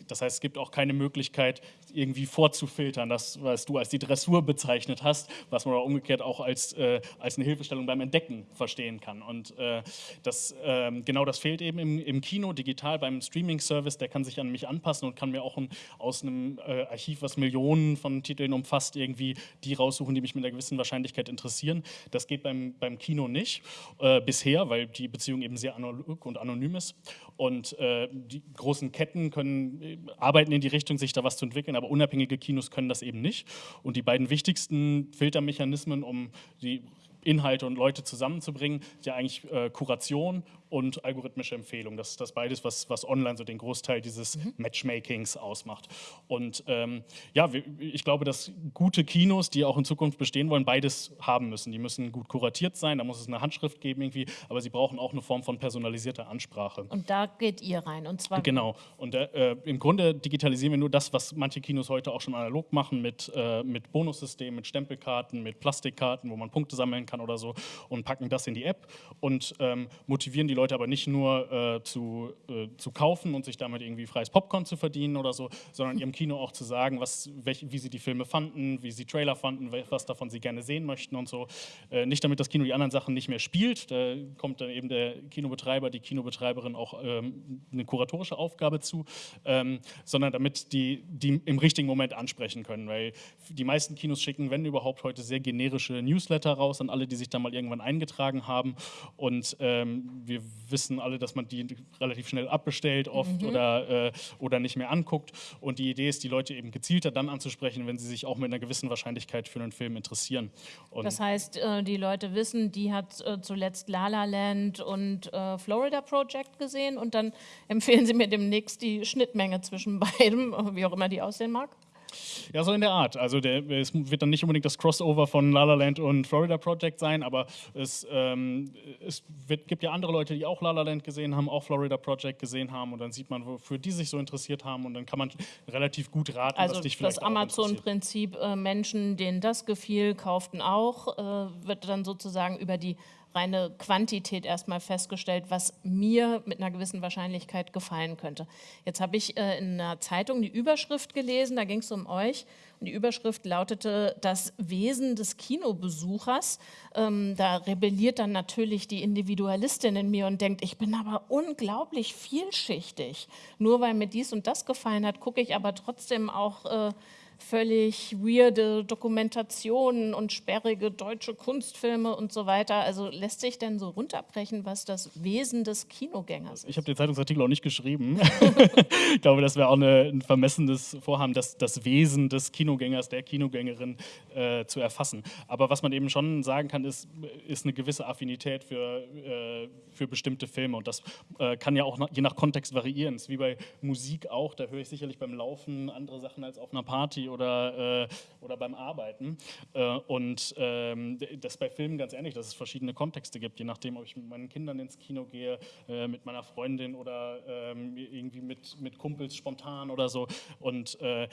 Das heißt, es gibt auch keine Möglichkeit, irgendwie vorzufiltern, das, was du als die Dressur bezeichnet hast, was man umgekehrt auch als, äh, als eine Hilfestellung beim Entdecken verstehen kann. Und äh, das, äh, genau das fehlt eben im, im Kino, digital beim Streaming-Service, der kann sich an mich anpassen und kann mir auch ein, aus einem äh, Archiv, was Millionen von Titeln umfasst, irgendwie die raussuchen, die mich mit einer gewissen Wahrscheinlichkeit interessieren. Das geht beim, beim Kino nicht äh, bisher, weil die Beziehung eben sehr analog und anonym ist. Und äh, die großen Ketten können, äh, arbeiten in die Richtung, sich da was zu entwickeln, aber unabhängige Kinos können das eben nicht. Und die beiden wichtigsten Filtermechanismen, um die Inhalte und Leute zusammenzubringen, ist ja eigentlich äh, Kuration und algorithmische Empfehlung. Das ist das beides, was, was online so den Großteil dieses mhm. Matchmakings ausmacht. Und ähm, ja, ich glaube, dass gute Kinos, die auch in Zukunft bestehen wollen, beides haben müssen. Die müssen gut kuratiert sein, da muss es eine Handschrift geben irgendwie, aber sie brauchen auch eine Form von personalisierter Ansprache. Und da geht ihr rein und zwar... Genau. Und äh, im Grunde digitalisieren wir nur das, was manche Kinos heute auch schon analog machen mit, äh, mit Bonussystemen, mit Stempelkarten, mit Plastikkarten, wo man Punkte sammeln kann oder so und packen das in die App und ähm, motivieren die Leute Leute aber nicht nur äh, zu, äh, zu kaufen und sich damit irgendwie freies Popcorn zu verdienen oder so, sondern ihrem Kino auch zu sagen, was, welch, wie sie die Filme fanden, wie sie Trailer fanden, was davon sie gerne sehen möchten und so. Äh, nicht damit das Kino die anderen Sachen nicht mehr spielt, da kommt dann eben der Kinobetreiber, die Kinobetreiberin auch ähm, eine kuratorische Aufgabe zu, ähm, sondern damit die, die im richtigen Moment ansprechen können, weil die meisten Kinos schicken, wenn überhaupt, heute sehr generische Newsletter raus an alle, die sich da mal irgendwann eingetragen haben. Und ähm, wir wissen alle, dass man die relativ schnell abbestellt oft mhm. oder, äh, oder nicht mehr anguckt. Und die Idee ist, die Leute eben gezielter dann anzusprechen, wenn sie sich auch mit einer gewissen Wahrscheinlichkeit für einen Film interessieren. Und das heißt, äh, die Leute wissen, die hat äh, zuletzt La La Land und äh, Florida Project gesehen und dann empfehlen sie mir demnächst die Schnittmenge zwischen beiden, wie auch immer die aussehen mag. Ja, so in der Art. Also der, es wird dann nicht unbedingt das Crossover von La La Land und Florida Project sein, aber es, ähm, es wird, gibt ja andere Leute, die auch La La Land gesehen haben, auch Florida Project gesehen haben und dann sieht man, wofür die sich so interessiert haben und dann kann man relativ gut raten, also was dich vielleicht das Amazon-Prinzip, äh, Menschen, denen das gefiel, kauften auch, äh, wird dann sozusagen über die reine Quantität erstmal festgestellt, was mir mit einer gewissen Wahrscheinlichkeit gefallen könnte. Jetzt habe ich äh, in einer Zeitung die Überschrift gelesen, da ging es um euch. Und die Überschrift lautete das Wesen des Kinobesuchers. Ähm, da rebelliert dann natürlich die Individualistin in mir und denkt, ich bin aber unglaublich vielschichtig. Nur weil mir dies und das gefallen hat, gucke ich aber trotzdem auch... Äh, völlig weirde Dokumentationen und sperrige deutsche Kunstfilme und so weiter. Also lässt sich denn so runterbrechen, was das Wesen des Kinogängers ist? Ich habe den Zeitungsartikel auch nicht geschrieben. ich glaube, das wäre auch eine, ein vermessenes Vorhaben, das, das Wesen des Kinogängers, der Kinogängerin äh, zu erfassen. Aber was man eben schon sagen kann, ist, ist eine gewisse Affinität für, äh, für bestimmte Filme. Und das äh, kann ja auch je nach Kontext variieren. Es ist wie bei Musik auch, da höre ich sicherlich beim Laufen andere Sachen als auf einer Party oder, äh, oder beim Arbeiten. Äh, und ähm, das bei Filmen ganz ähnlich, dass es verschiedene Kontexte gibt, je nachdem, ob ich mit meinen Kindern ins Kino gehe, äh, mit meiner Freundin oder ähm, irgendwie mit, mit Kumpels spontan oder so. Und äh,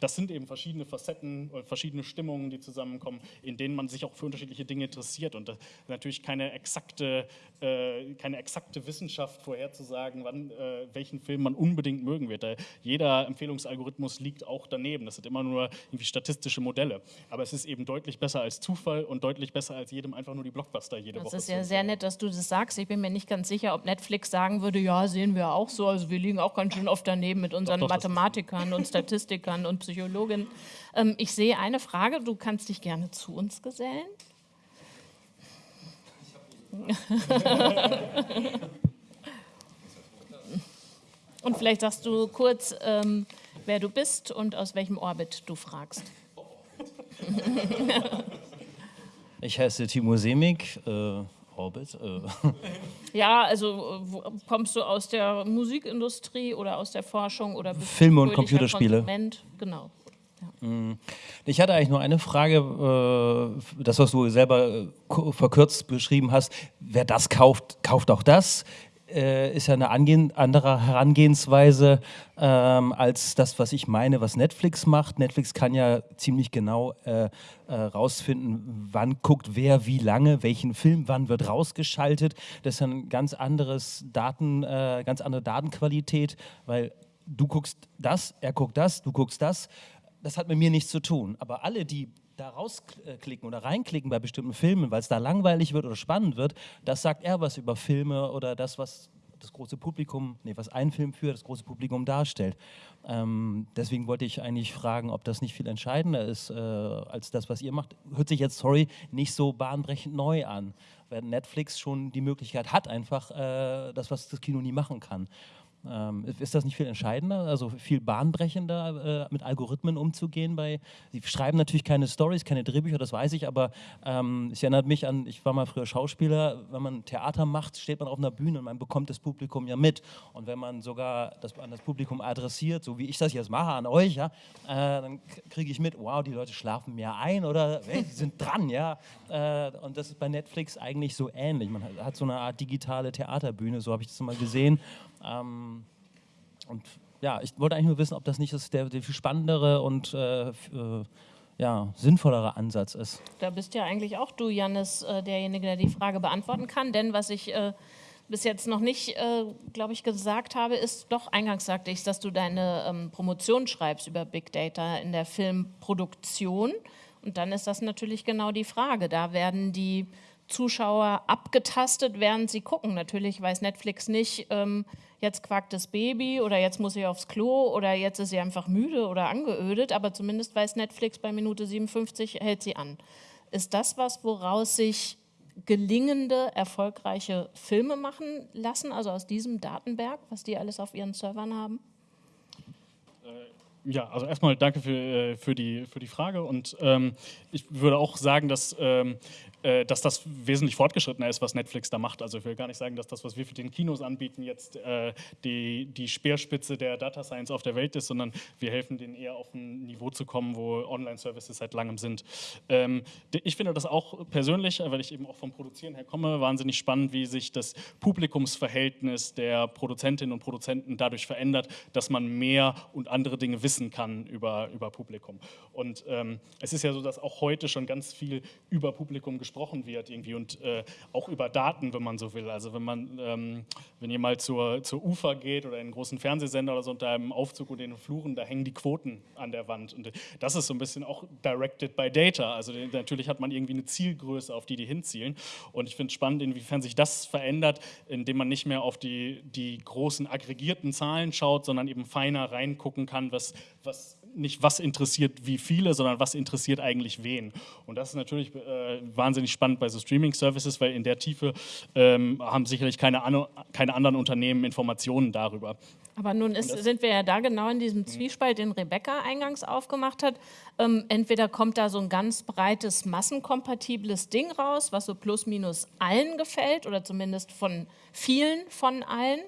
das sind eben verschiedene Facetten, verschiedene Stimmungen, die zusammenkommen, in denen man sich auch für unterschiedliche Dinge interessiert. Und das ist natürlich keine exakte, äh, keine exakte Wissenschaft vorherzusagen, wann, äh, welchen Film man unbedingt mögen wird. jeder Empfehlungsalgorithmus liegt auch daneben. Das sind immer nur irgendwie statistische Modelle. Aber es ist eben deutlich besser als Zufall und deutlich besser als jedem einfach nur die Blockbuster jede das Woche. Das ist ja sehr nett, dass du das sagst. Ich bin mir nicht ganz sicher, ob Netflix sagen würde, ja, sehen wir auch so. Also wir liegen auch ganz schön oft daneben mit unseren doch, doch, Mathematikern und Statistikern und Psychologinnen. Ähm, ich sehe eine Frage, du kannst dich gerne zu uns gesellen. und vielleicht sagst du kurz, ähm, wer du bist und aus welchem Orbit du fragst. ich heiße Timo Semig, äh, Orbit. Äh. Ja, also kommst du aus der Musikindustrie oder aus der Forschung oder Filme und Computerspiele? Konsument? Genau. Mm. Ich hatte eigentlich nur eine Frage, äh, das, was du selber äh, verkürzt beschrieben hast. Wer das kauft, kauft auch das. Äh, ist ja eine andere Herangehensweise ähm, als das, was ich meine, was Netflix macht. Netflix kann ja ziemlich genau äh, äh, rausfinden, wann guckt wer wie lange, welchen Film, wann wird rausgeschaltet. Das ist ein ganz anderes Daten, äh, ganz andere Datenqualität, weil du guckst das, er guckt das, du guckst das das hat mit mir nichts zu tun. Aber alle, die da rausklicken oder reinklicken bei bestimmten Filmen, weil es da langweilig wird oder spannend wird, das sagt er was über Filme oder das, was das große Publikum, nee, was ein Film für das große Publikum darstellt. Ähm, deswegen wollte ich eigentlich fragen, ob das nicht viel entscheidender ist äh, als das, was ihr macht. Hört sich jetzt, sorry, nicht so bahnbrechend neu an, weil Netflix schon die Möglichkeit hat, einfach äh, das, was das Kino nie machen kann. Ähm, ist das nicht viel entscheidender, also viel bahnbrechender, äh, mit Algorithmen umzugehen? Bei, Sie schreiben natürlich keine Stories, keine Drehbücher, das weiß ich, aber ähm, es erinnert mich an, ich war mal früher Schauspieler, wenn man Theater macht, steht man auf einer Bühne und man bekommt das Publikum ja mit. Und wenn man sogar das an das Publikum adressiert, so wie ich das jetzt mache an euch, ja, äh, dann kriege ich mit, wow, die Leute schlafen mehr ein oder hey, die sind dran, ja. Äh, und das ist bei Netflix eigentlich so ähnlich. Man hat so eine Art digitale Theaterbühne, so habe ich das mal gesehen. Ähm, und ja, ich wollte eigentlich nur wissen, ob das nicht das der, der viel spannendere und äh, äh, ja, sinnvollere Ansatz ist. Da bist ja eigentlich auch du, Jannis, äh, derjenige, der die Frage beantworten kann. Denn was ich äh, bis jetzt noch nicht, äh, glaube ich, gesagt habe, ist, doch, eingangs sagte ich, dass du deine ähm, Promotion schreibst über Big Data in der Filmproduktion. Und dann ist das natürlich genau die Frage. Da werden die Zuschauer abgetastet, während sie gucken. Natürlich weiß Netflix nicht, ähm, jetzt quackt das Baby oder jetzt muss sie aufs Klo oder jetzt ist sie einfach müde oder angeödet, aber zumindest weiß Netflix bei Minute 57 hält sie an. Ist das was, woraus sich gelingende, erfolgreiche Filme machen lassen, also aus diesem Datenberg, was die alles auf ihren Servern haben? Äh, ja, also erstmal danke für, äh, für, die, für die Frage und ähm, ich würde auch sagen, dass ähm, äh, dass das wesentlich fortgeschrittener ist, was Netflix da macht. Also ich will gar nicht sagen, dass das, was wir für den Kinos anbieten, jetzt äh, die, die Speerspitze der Data Science auf der Welt ist, sondern wir helfen denen eher auf ein Niveau zu kommen, wo Online-Services seit langem sind. Ähm, ich finde das auch persönlich, weil ich eben auch vom Produzieren her komme, wahnsinnig spannend, wie sich das Publikumsverhältnis der Produzentinnen und Produzenten dadurch verändert, dass man mehr und andere Dinge wissen kann über, über Publikum. Und ähm, es ist ja so, dass auch heute schon ganz viel über Publikum gesprochen gesprochen wird irgendwie und äh, auch über Daten, wenn man so will. Also wenn man, ähm, wenn ihr mal zur, zur UFA geht oder in einen großen Fernsehsender oder so unter einem Aufzug und den Fluren, da hängen die Quoten an der Wand. Und das ist so ein bisschen auch directed by data. Also natürlich hat man irgendwie eine Zielgröße, auf die die hinzielen. Und ich finde es spannend, inwiefern sich das verändert, indem man nicht mehr auf die, die großen aggregierten Zahlen schaut, sondern eben feiner reingucken kann, was, was nicht was interessiert wie viele, sondern was interessiert eigentlich wen. Und das ist natürlich äh, wahnsinnig spannend bei so Streaming-Services, weil in der Tiefe ähm, haben sicherlich keine, an, keine anderen Unternehmen Informationen darüber. Aber nun ist, sind wir ja da genau in diesem Zwiespalt, den Rebecca eingangs aufgemacht hat. Ähm, entweder kommt da so ein ganz breites, massenkompatibles Ding raus, was so plus minus allen gefällt oder zumindest von vielen von allen.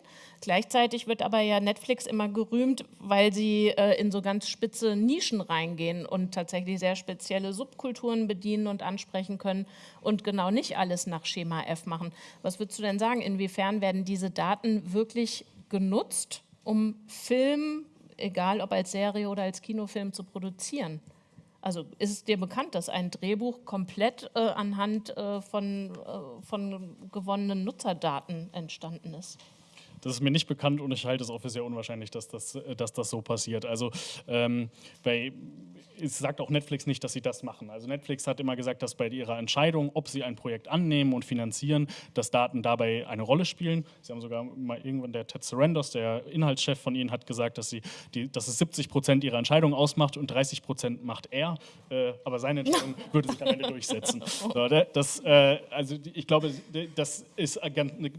Gleichzeitig wird aber ja Netflix immer gerühmt, weil sie äh, in so ganz spitze Nischen reingehen und tatsächlich sehr spezielle Subkulturen bedienen und ansprechen können und genau nicht alles nach Schema F machen. Was würdest du denn sagen, inwiefern werden diese Daten wirklich genutzt, um Film, egal ob als Serie oder als Kinofilm, zu produzieren? Also ist es dir bekannt, dass ein Drehbuch komplett äh, anhand äh, von, äh, von gewonnenen Nutzerdaten entstanden ist? Das ist mir nicht bekannt und ich halte es auch für sehr unwahrscheinlich, dass das, äh, dass das so passiert. Also ähm, bei es sagt auch Netflix nicht, dass sie das machen. Also Netflix hat immer gesagt, dass bei ihrer Entscheidung, ob sie ein Projekt annehmen und finanzieren, dass Daten dabei eine Rolle spielen. Sie haben sogar mal irgendwann der Ted Sarandos, der Inhaltschef von ihnen, hat gesagt, dass, sie die, dass es 70 Prozent ihrer Entscheidung ausmacht und 30 Prozent macht er. Äh, aber seine Entscheidung würde sich am Ende durchsetzen. So, das, äh, also ich glaube, das ist,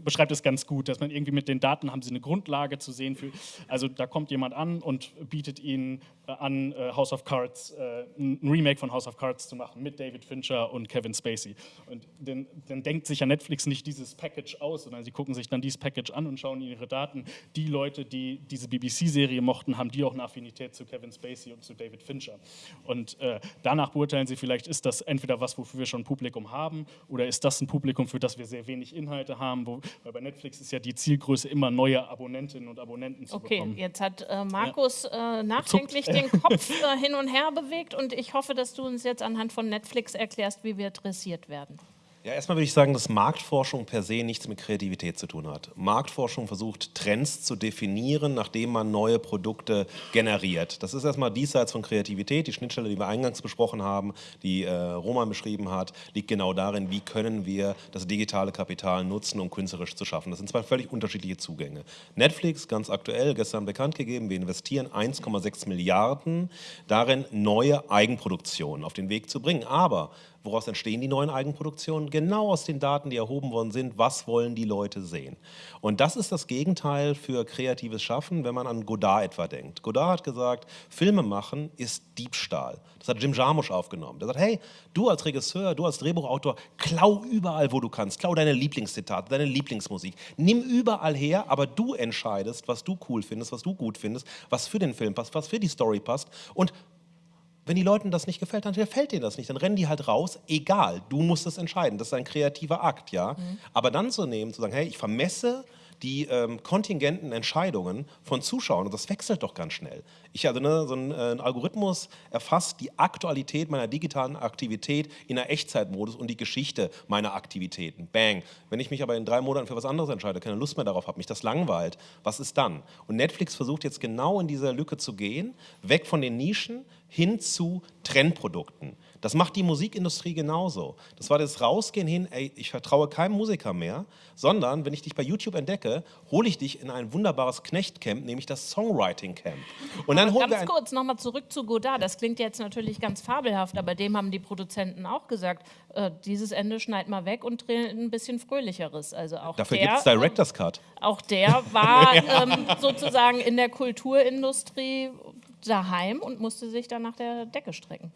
beschreibt es ganz gut, dass man irgendwie mit den Daten haben sie eine Grundlage zu sehen. Für, also da kommt jemand an und bietet ihnen an, äh, House of Cards äh, ein Remake von House of Cards zu machen mit David Fincher und Kevin Spacey. Und dann, dann, denkt sich ja Netflix nicht dieses Package aus, sondern sie gucken sich dann dieses Package an und schauen in ihre Daten. Die Leute, die diese BBC-Serie mochten, haben die auch eine Affinität zu Kevin Spacey und zu David Fincher. Und äh, danach beurteilen sie vielleicht, ist das entweder was, wofür wir schon ein Publikum haben, oder ist das ein Publikum, für das wir sehr wenig Inhalte haben, wo, weil bei Netflix ist ja die Zielgröße immer neue Abonnentinnen und Abonnenten zu okay, bekommen. Okay, jetzt hat äh, Markus ja. äh, nachdenklich den Kopf äh, hin und her bewegt und ich hoffe, dass du uns jetzt anhand von Netflix erklärst, wie wir dressiert werden. Ja, erstmal würde ich sagen, dass Marktforschung per se nichts mit Kreativität zu tun hat. Marktforschung versucht, Trends zu definieren, nachdem man neue Produkte generiert. Das ist erstmal diesseits von Kreativität. Die Schnittstelle, die wir eingangs besprochen haben, die äh, Roman beschrieben hat, liegt genau darin, wie können wir das digitale Kapital nutzen, um künstlerisch zu schaffen. Das sind zwei völlig unterschiedliche Zugänge. Netflix, ganz aktuell, gestern bekannt gegeben, wir investieren 1,6 Milliarden darin, neue Eigenproduktionen auf den Weg zu bringen. Aber Woraus entstehen die neuen Eigenproduktionen? Genau aus den Daten, die erhoben worden sind. Was wollen die Leute sehen? Und das ist das Gegenteil für kreatives Schaffen, wenn man an Godard etwa denkt. Godard hat gesagt, Filme machen ist Diebstahl. Das hat Jim Jarmusch aufgenommen. Der sagt, hey, du als Regisseur, du als Drehbuchautor, klau überall, wo du kannst. Klau deine Lieblingszitate, deine Lieblingsmusik. Nimm überall her, aber du entscheidest, was du cool findest, was du gut findest, was für den Film passt, was für die Story passt. Und wenn die Leuten das nicht gefällt, dann gefällt denen das nicht. Dann rennen die halt raus, egal, du musst es entscheiden. Das ist ein kreativer Akt, ja. Mhm. Aber dann zu nehmen, zu sagen, hey, ich vermesse die ähm, kontingenten Entscheidungen von Zuschauern. Und das wechselt doch ganz schnell. Ich also ne, so ein, äh, Algorithmus erfasst die Aktualität meiner digitalen Aktivität in der Echtzeitmodus und die Geschichte meiner Aktivitäten. Bang. Wenn ich mich aber in drei Monaten für was anderes entscheide, keine Lust mehr darauf habe, mich das langweilt, was ist dann? Und Netflix versucht jetzt genau in dieser Lücke zu gehen, weg von den Nischen hin zu Trendprodukten. Das macht die Musikindustrie genauso. Das war das Rausgehen hin, ey, ich vertraue keinem Musiker mehr, sondern wenn ich dich bei YouTube entdecke, hole ich dich in ein wunderbares Knechtcamp, nämlich das Songwriting Camp. Und dann holen ganz wir kurz nochmal zurück zu Godard. Das klingt jetzt natürlich ganz fabelhaft, aber dem haben die Produzenten auch gesagt, äh, dieses Ende schneid mal weg und dreh ein bisschen fröhlicheres. Also auch Dafür gibt es Director's Cut. Ähm, auch der war ja. ähm, sozusagen in der Kulturindustrie daheim und musste sich dann nach der Decke strecken.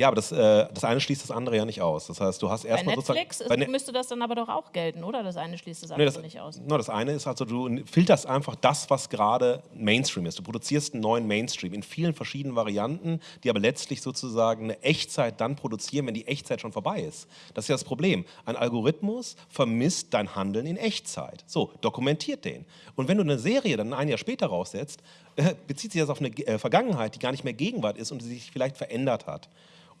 Ja, aber das, äh, das eine schließt das andere ja nicht aus. Das heißt, du hast erstmal sozusagen... Netflix bei ne müsste das dann aber doch auch gelten, oder? Das eine schließt das andere nee, das, nicht aus. No, das eine ist also, du filterst einfach das, was gerade Mainstream ist. Du produzierst einen neuen Mainstream in vielen verschiedenen Varianten, die aber letztlich sozusagen eine Echtzeit dann produzieren, wenn die Echtzeit schon vorbei ist. Das ist ja das Problem. Ein Algorithmus vermisst dein Handeln in Echtzeit. So, dokumentiert den. Und wenn du eine Serie dann ein Jahr später raussetzt, äh, bezieht sich das auf eine äh, Vergangenheit, die gar nicht mehr Gegenwart ist und die sich vielleicht verändert hat.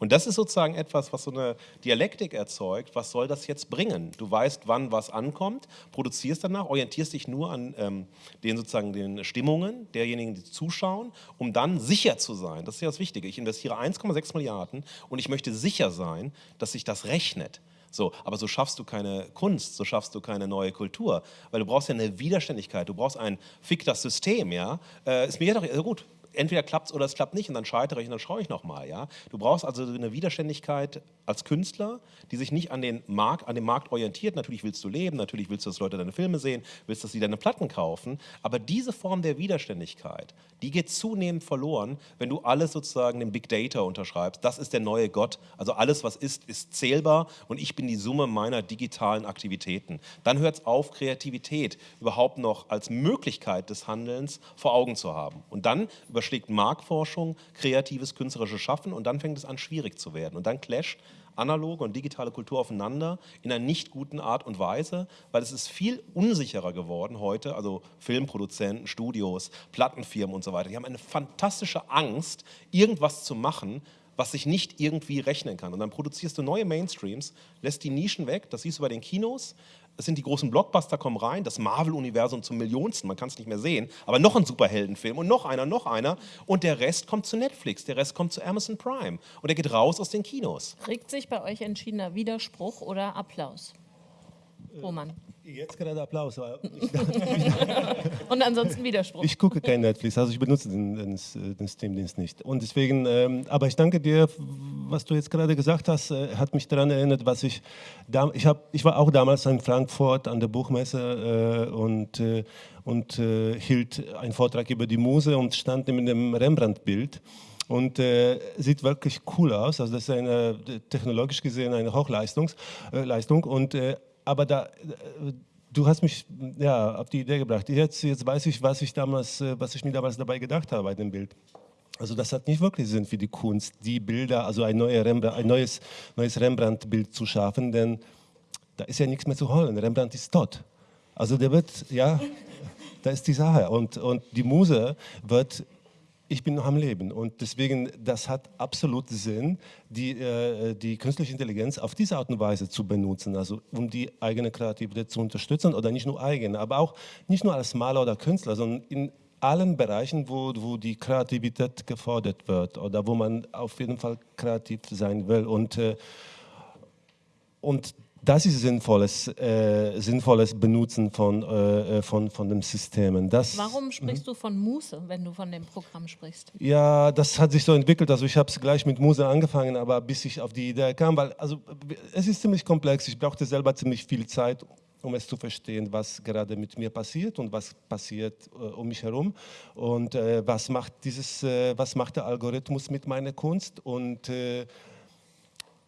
Und das ist sozusagen etwas, was so eine Dialektik erzeugt. Was soll das jetzt bringen? Du weißt, wann was ankommt, produzierst danach, orientierst dich nur an ähm, den sozusagen den Stimmungen derjenigen, die zuschauen, um dann sicher zu sein. Das ist ja das Wichtige. Ich investiere 1,6 Milliarden und ich möchte sicher sein, dass sich das rechnet. So, aber so schaffst du keine Kunst, so schaffst du keine neue Kultur, weil du brauchst ja eine Widerständigkeit, du brauchst ein Fick das System, ja. Äh, ist mir ja doch, also gut, entweder klappt es oder es klappt nicht und dann scheitere ich und dann schaue ich nochmal. Ja? Du brauchst also eine Widerständigkeit als Künstler, die sich nicht an den, Markt, an den Markt orientiert. Natürlich willst du leben, natürlich willst du, dass Leute deine Filme sehen, willst, dass sie deine Platten kaufen, aber diese Form der Widerständigkeit, die geht zunehmend verloren, wenn du alles sozusagen dem Big Data unterschreibst. Das ist der neue Gott, also alles, was ist, ist zählbar und ich bin die Summe meiner digitalen Aktivitäten. Dann hört es auf, Kreativität überhaupt noch als Möglichkeit des Handelns vor Augen zu haben. Und dann über überschlägt Marktforschung kreatives künstlerisches Schaffen und dann fängt es an schwierig zu werden. Und dann clasht analoge und digitale Kultur aufeinander in einer nicht guten Art und Weise, weil es ist viel unsicherer geworden heute, also Filmproduzenten, Studios, Plattenfirmen und so weiter. Die haben eine fantastische Angst, irgendwas zu machen, was sich nicht irgendwie rechnen kann. Und dann produzierst du neue Mainstreams, lässt die Nischen weg, das siehst du bei den Kinos. Es sind die großen Blockbuster kommen rein, das Marvel-Universum zum Millionsten, man kann es nicht mehr sehen, aber noch ein Superheldenfilm und noch einer, noch einer und der Rest kommt zu Netflix, der Rest kommt zu Amazon Prime und der geht raus aus den Kinos. Regt sich bei euch entschiedener Widerspruch oder Applaus? Roman. Jetzt gerade Applaus. Und ansonsten Widerspruch. Ich gucke kein Netflix, also ich benutze den, den, den Steam-Dienst nicht. Und deswegen, ähm, aber ich danke dir, was du jetzt gerade gesagt hast, äh, hat mich daran erinnert, was ich, da, ich, hab, ich war auch damals in Frankfurt an der Buchmesse äh, und, äh, und äh, hielt einen Vortrag über die Muse und stand mit dem Rembrandt-Bild und äh, sieht wirklich cool aus. Also das ist eine technologisch gesehen eine Hochleistung äh, Leistung und äh, aber da äh, du hast mich ja auf die Idee gebracht. Jetzt, jetzt weiß ich, was ich damals, äh, was ich mir damals dabei gedacht habe bei dem Bild. Also das hat nicht wirklich Sinn für die Kunst, die Bilder, also ein, ein neues, neues Rembrandt-Bild zu schaffen, denn da ist ja nichts mehr zu holen. Rembrandt ist tot. Also der wird, ja, da ist die Sache. Und, und die Muse wird ich bin noch am Leben. Und deswegen, das hat absolut Sinn, die, äh, die künstliche Intelligenz auf diese Art und Weise zu benutzen, also um die eigene Kreativität zu unterstützen oder nicht nur eigene, aber auch nicht nur als Maler oder Künstler, sondern in allen Bereichen, wo, wo die Kreativität gefordert wird oder wo man auf jeden Fall kreativ sein will. Und, äh, und das ist sinnvolles, äh, sinnvolles Benutzen von, äh, äh von, von den Systemen. Das, Warum sprichst du von Muße, wenn du von dem Programm sprichst? Ja, das hat sich so entwickelt. Also ich habe es gleich mit Muse angefangen, aber bis ich auf die Idee kam, weil also, es ist ziemlich komplex. Ich brauchte selber ziemlich viel Zeit, um es zu verstehen, was gerade mit mir passiert und was passiert äh, um mich herum und äh, was macht dieses, äh, was macht der Algorithmus mit meiner Kunst und äh,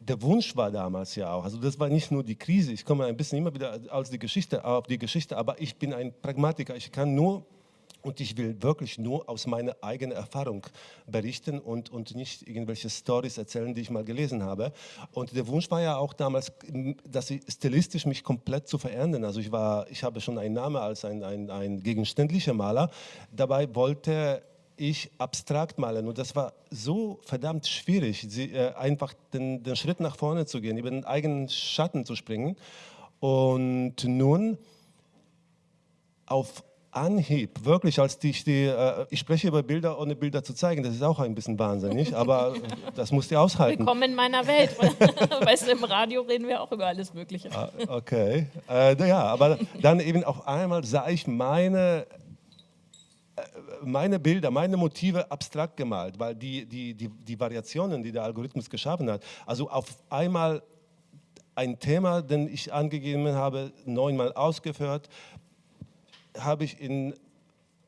der Wunsch war damals ja auch, also das war nicht nur die Krise, ich komme ein bisschen immer wieder als die Geschichte, auf die Geschichte, aber ich bin ein Pragmatiker, ich kann nur und ich will wirklich nur aus meiner eigenen Erfahrung berichten und, und nicht irgendwelche Stories erzählen, die ich mal gelesen habe. Und der Wunsch war ja auch damals, dass ich stilistisch mich komplett zu verändern. Also ich, war, ich habe schon einen Namen als ein, ein, ein gegenständlicher Maler. Dabei wollte ich abstrakt malen. Und das war so verdammt schwierig, sie, äh, einfach den, den, Schritt nach vorne zu gehen, über den eigenen Schatten zu springen. Und nun auf Anhieb, wirklich, als die, die äh, ich spreche über Bilder, ohne Bilder zu zeigen, das ist auch ein bisschen wahnsinnig, aber das musst du aushalten. Willkommen in meiner Welt. weißt du, im Radio reden wir auch über alles Mögliche. Ah, okay, äh, ja, aber dann eben auf einmal sah ich meine meine Bilder, meine Motive abstrakt gemalt, weil die, die, die, die Variationen, die der Algorithmus geschaffen hat, also auf einmal ein Thema, den ich angegeben habe, neunmal ausgeführt, habe ich in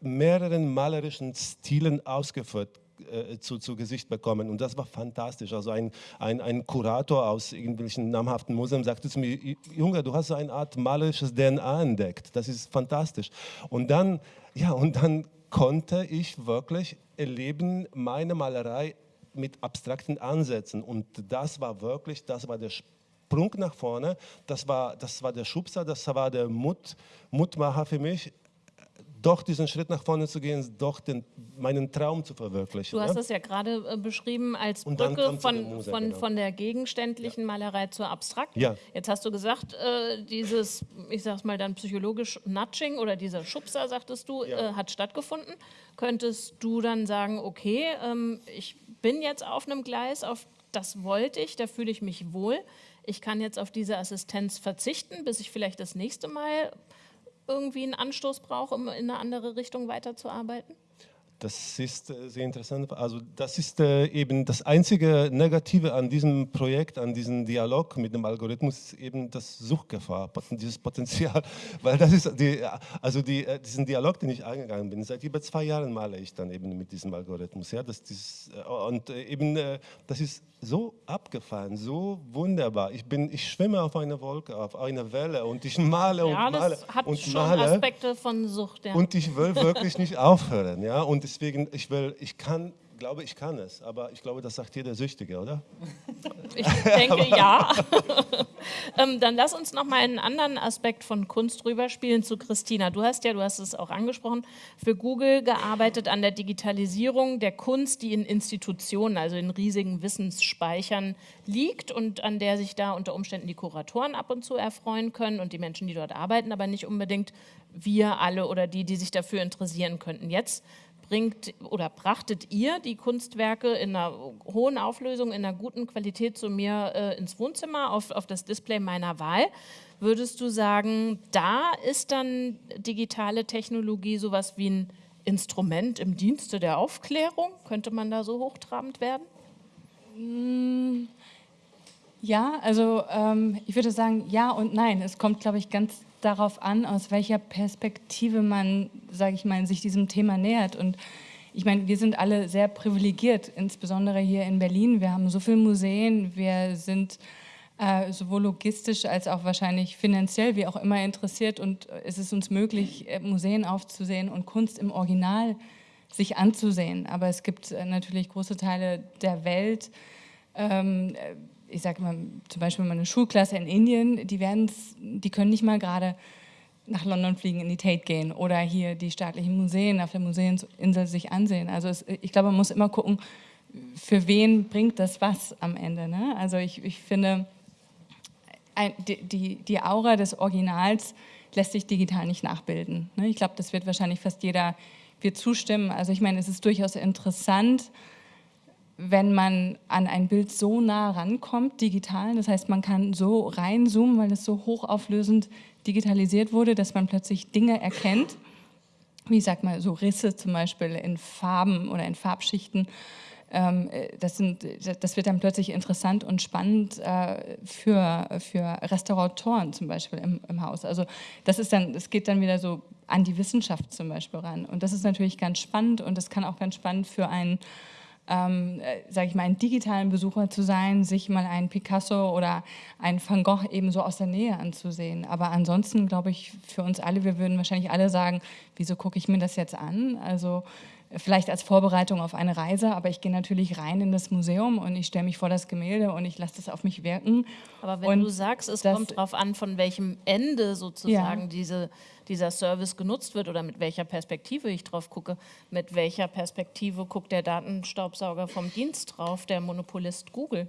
mehreren malerischen Stilen ausgeführt äh, zu, zu Gesicht bekommen und das war fantastisch. Also ein, ein, ein Kurator aus irgendwelchen namhaften Museen sagte zu mir, Junge, du hast so eine Art malerisches DNA entdeckt, das ist fantastisch. Und dann, ja, und dann konnte ich wirklich erleben, meine Malerei mit abstrakten Ansätzen. Und das war wirklich, das war der Sprung nach vorne, das war, das war der Schubser, das war der Mut, Mutmacher für mich, doch diesen Schritt nach vorne zu gehen, doch den, meinen Traum zu verwirklichen. Du hast es ja gerade äh, beschrieben als Brücke von, Muse, von, genau. von der gegenständlichen ja. Malerei zur abstrakten. Ja. Jetzt hast du gesagt, äh, dieses, ich sag's mal dann psychologisch Nudging oder dieser Schubser, sagtest du, ja. äh, hat stattgefunden. Könntest du dann sagen, okay, ähm, ich bin jetzt auf einem Gleis, auf das wollte ich, da fühle ich mich wohl. Ich kann jetzt auf diese Assistenz verzichten, bis ich vielleicht das nächste Mal irgendwie einen Anstoß brauche, um in eine andere Richtung weiterzuarbeiten? Das ist äh, sehr interessant. Also das ist äh, eben das einzige Negative an diesem Projekt, an diesem Dialog mit dem Algorithmus, eben das Suchgefahr, dieses Potenzial. Weil das ist die, also die, äh, diesen Dialog, den ich eingegangen bin, seit über zwei Jahren male ich dann eben mit diesem Algorithmus. Ja, das, dieses, und eben das ist so abgefahren, so wunderbar. Ich, bin, ich schwimme auf einer Wolke, auf einer Welle und ich male und ja, male. Das hat und schon male. Aspekte von Sucht. Ja. Und ich will wirklich nicht aufhören. Ja? Und deswegen, ich will, ich kann, glaube, ich kann es. Aber ich glaube, das sagt jeder Süchtige, oder? Ich denke, ja. Ähm, dann lass uns noch mal einen anderen Aspekt von Kunst rüberspielen zu Christina. Du hast ja, du hast es auch angesprochen, für Google gearbeitet an der Digitalisierung der Kunst, die in Institutionen, also in riesigen Wissensspeichern liegt und an der sich da unter Umständen die Kuratoren ab und zu erfreuen können und die Menschen, die dort arbeiten, aber nicht unbedingt wir alle oder die, die sich dafür interessieren könnten. Jetzt bringt oder brachtet ihr die Kunstwerke in einer hohen Auflösung, in einer guten Qualität zu mir äh, ins Wohnzimmer, auf, auf das Display meiner Wahl. Würdest du sagen, da ist dann digitale Technologie sowas wie ein Instrument im Dienste der Aufklärung? Könnte man da so hochtrabend werden? Mm, ja, also ähm, ich würde sagen ja und nein. Es kommt, glaube ich, ganz darauf an, aus welcher Perspektive man, sage ich mal, sich diesem Thema nähert. Und ich meine, wir sind alle sehr privilegiert, insbesondere hier in Berlin. Wir haben so viele Museen, wir sind äh, sowohl logistisch als auch wahrscheinlich finanziell, wie auch immer interessiert. Und es ist uns möglich, äh, Museen aufzusehen und Kunst im Original sich anzusehen. Aber es gibt äh, natürlich große Teile der Welt, ähm, ich sage mal, zum Beispiel meine Schulklasse in Indien, die, die können nicht mal gerade nach London fliegen, in die Tate gehen oder hier die staatlichen Museen auf der Museumsinsel sich ansehen. Also es, ich glaube, man muss immer gucken, für wen bringt das was am Ende. Ne? Also ich, ich finde, ein, die, die Aura des Originals lässt sich digital nicht nachbilden. Ne? Ich glaube, das wird wahrscheinlich fast jeder wird zustimmen. Also ich meine, es ist durchaus interessant, wenn man an ein Bild so nah rankommt, digital, das heißt, man kann so reinzoomen, weil es so hochauflösend digitalisiert wurde, dass man plötzlich Dinge erkennt, wie sag mal, so Risse zum Beispiel in Farben oder in Farbschichten. Ähm, das, sind, das wird dann plötzlich interessant und spannend äh, für, für Restauratoren zum Beispiel im, im Haus. Also das ist dann, es geht dann wieder so an die Wissenschaft zum Beispiel ran. Und das ist natürlich ganz spannend und das kann auch ganz spannend für einen ähm, äh, sage ich mal, einen digitalen Besucher zu sein, sich mal einen Picasso oder einen Van Gogh eben so aus der Nähe anzusehen. Aber ansonsten glaube ich, für uns alle, wir würden wahrscheinlich alle sagen, wieso gucke ich mir das jetzt an? Also vielleicht als Vorbereitung auf eine Reise, aber ich gehe natürlich rein in das Museum und ich stelle mich vor das Gemälde und ich lasse das auf mich wirken. Aber wenn und du sagst, es kommt darauf an, von welchem Ende sozusagen ja. diese, dieser Service genutzt wird oder mit welcher Perspektive ich drauf gucke, mit welcher Perspektive guckt der Datenstaubsauger vom Dienst drauf, der Monopolist Google?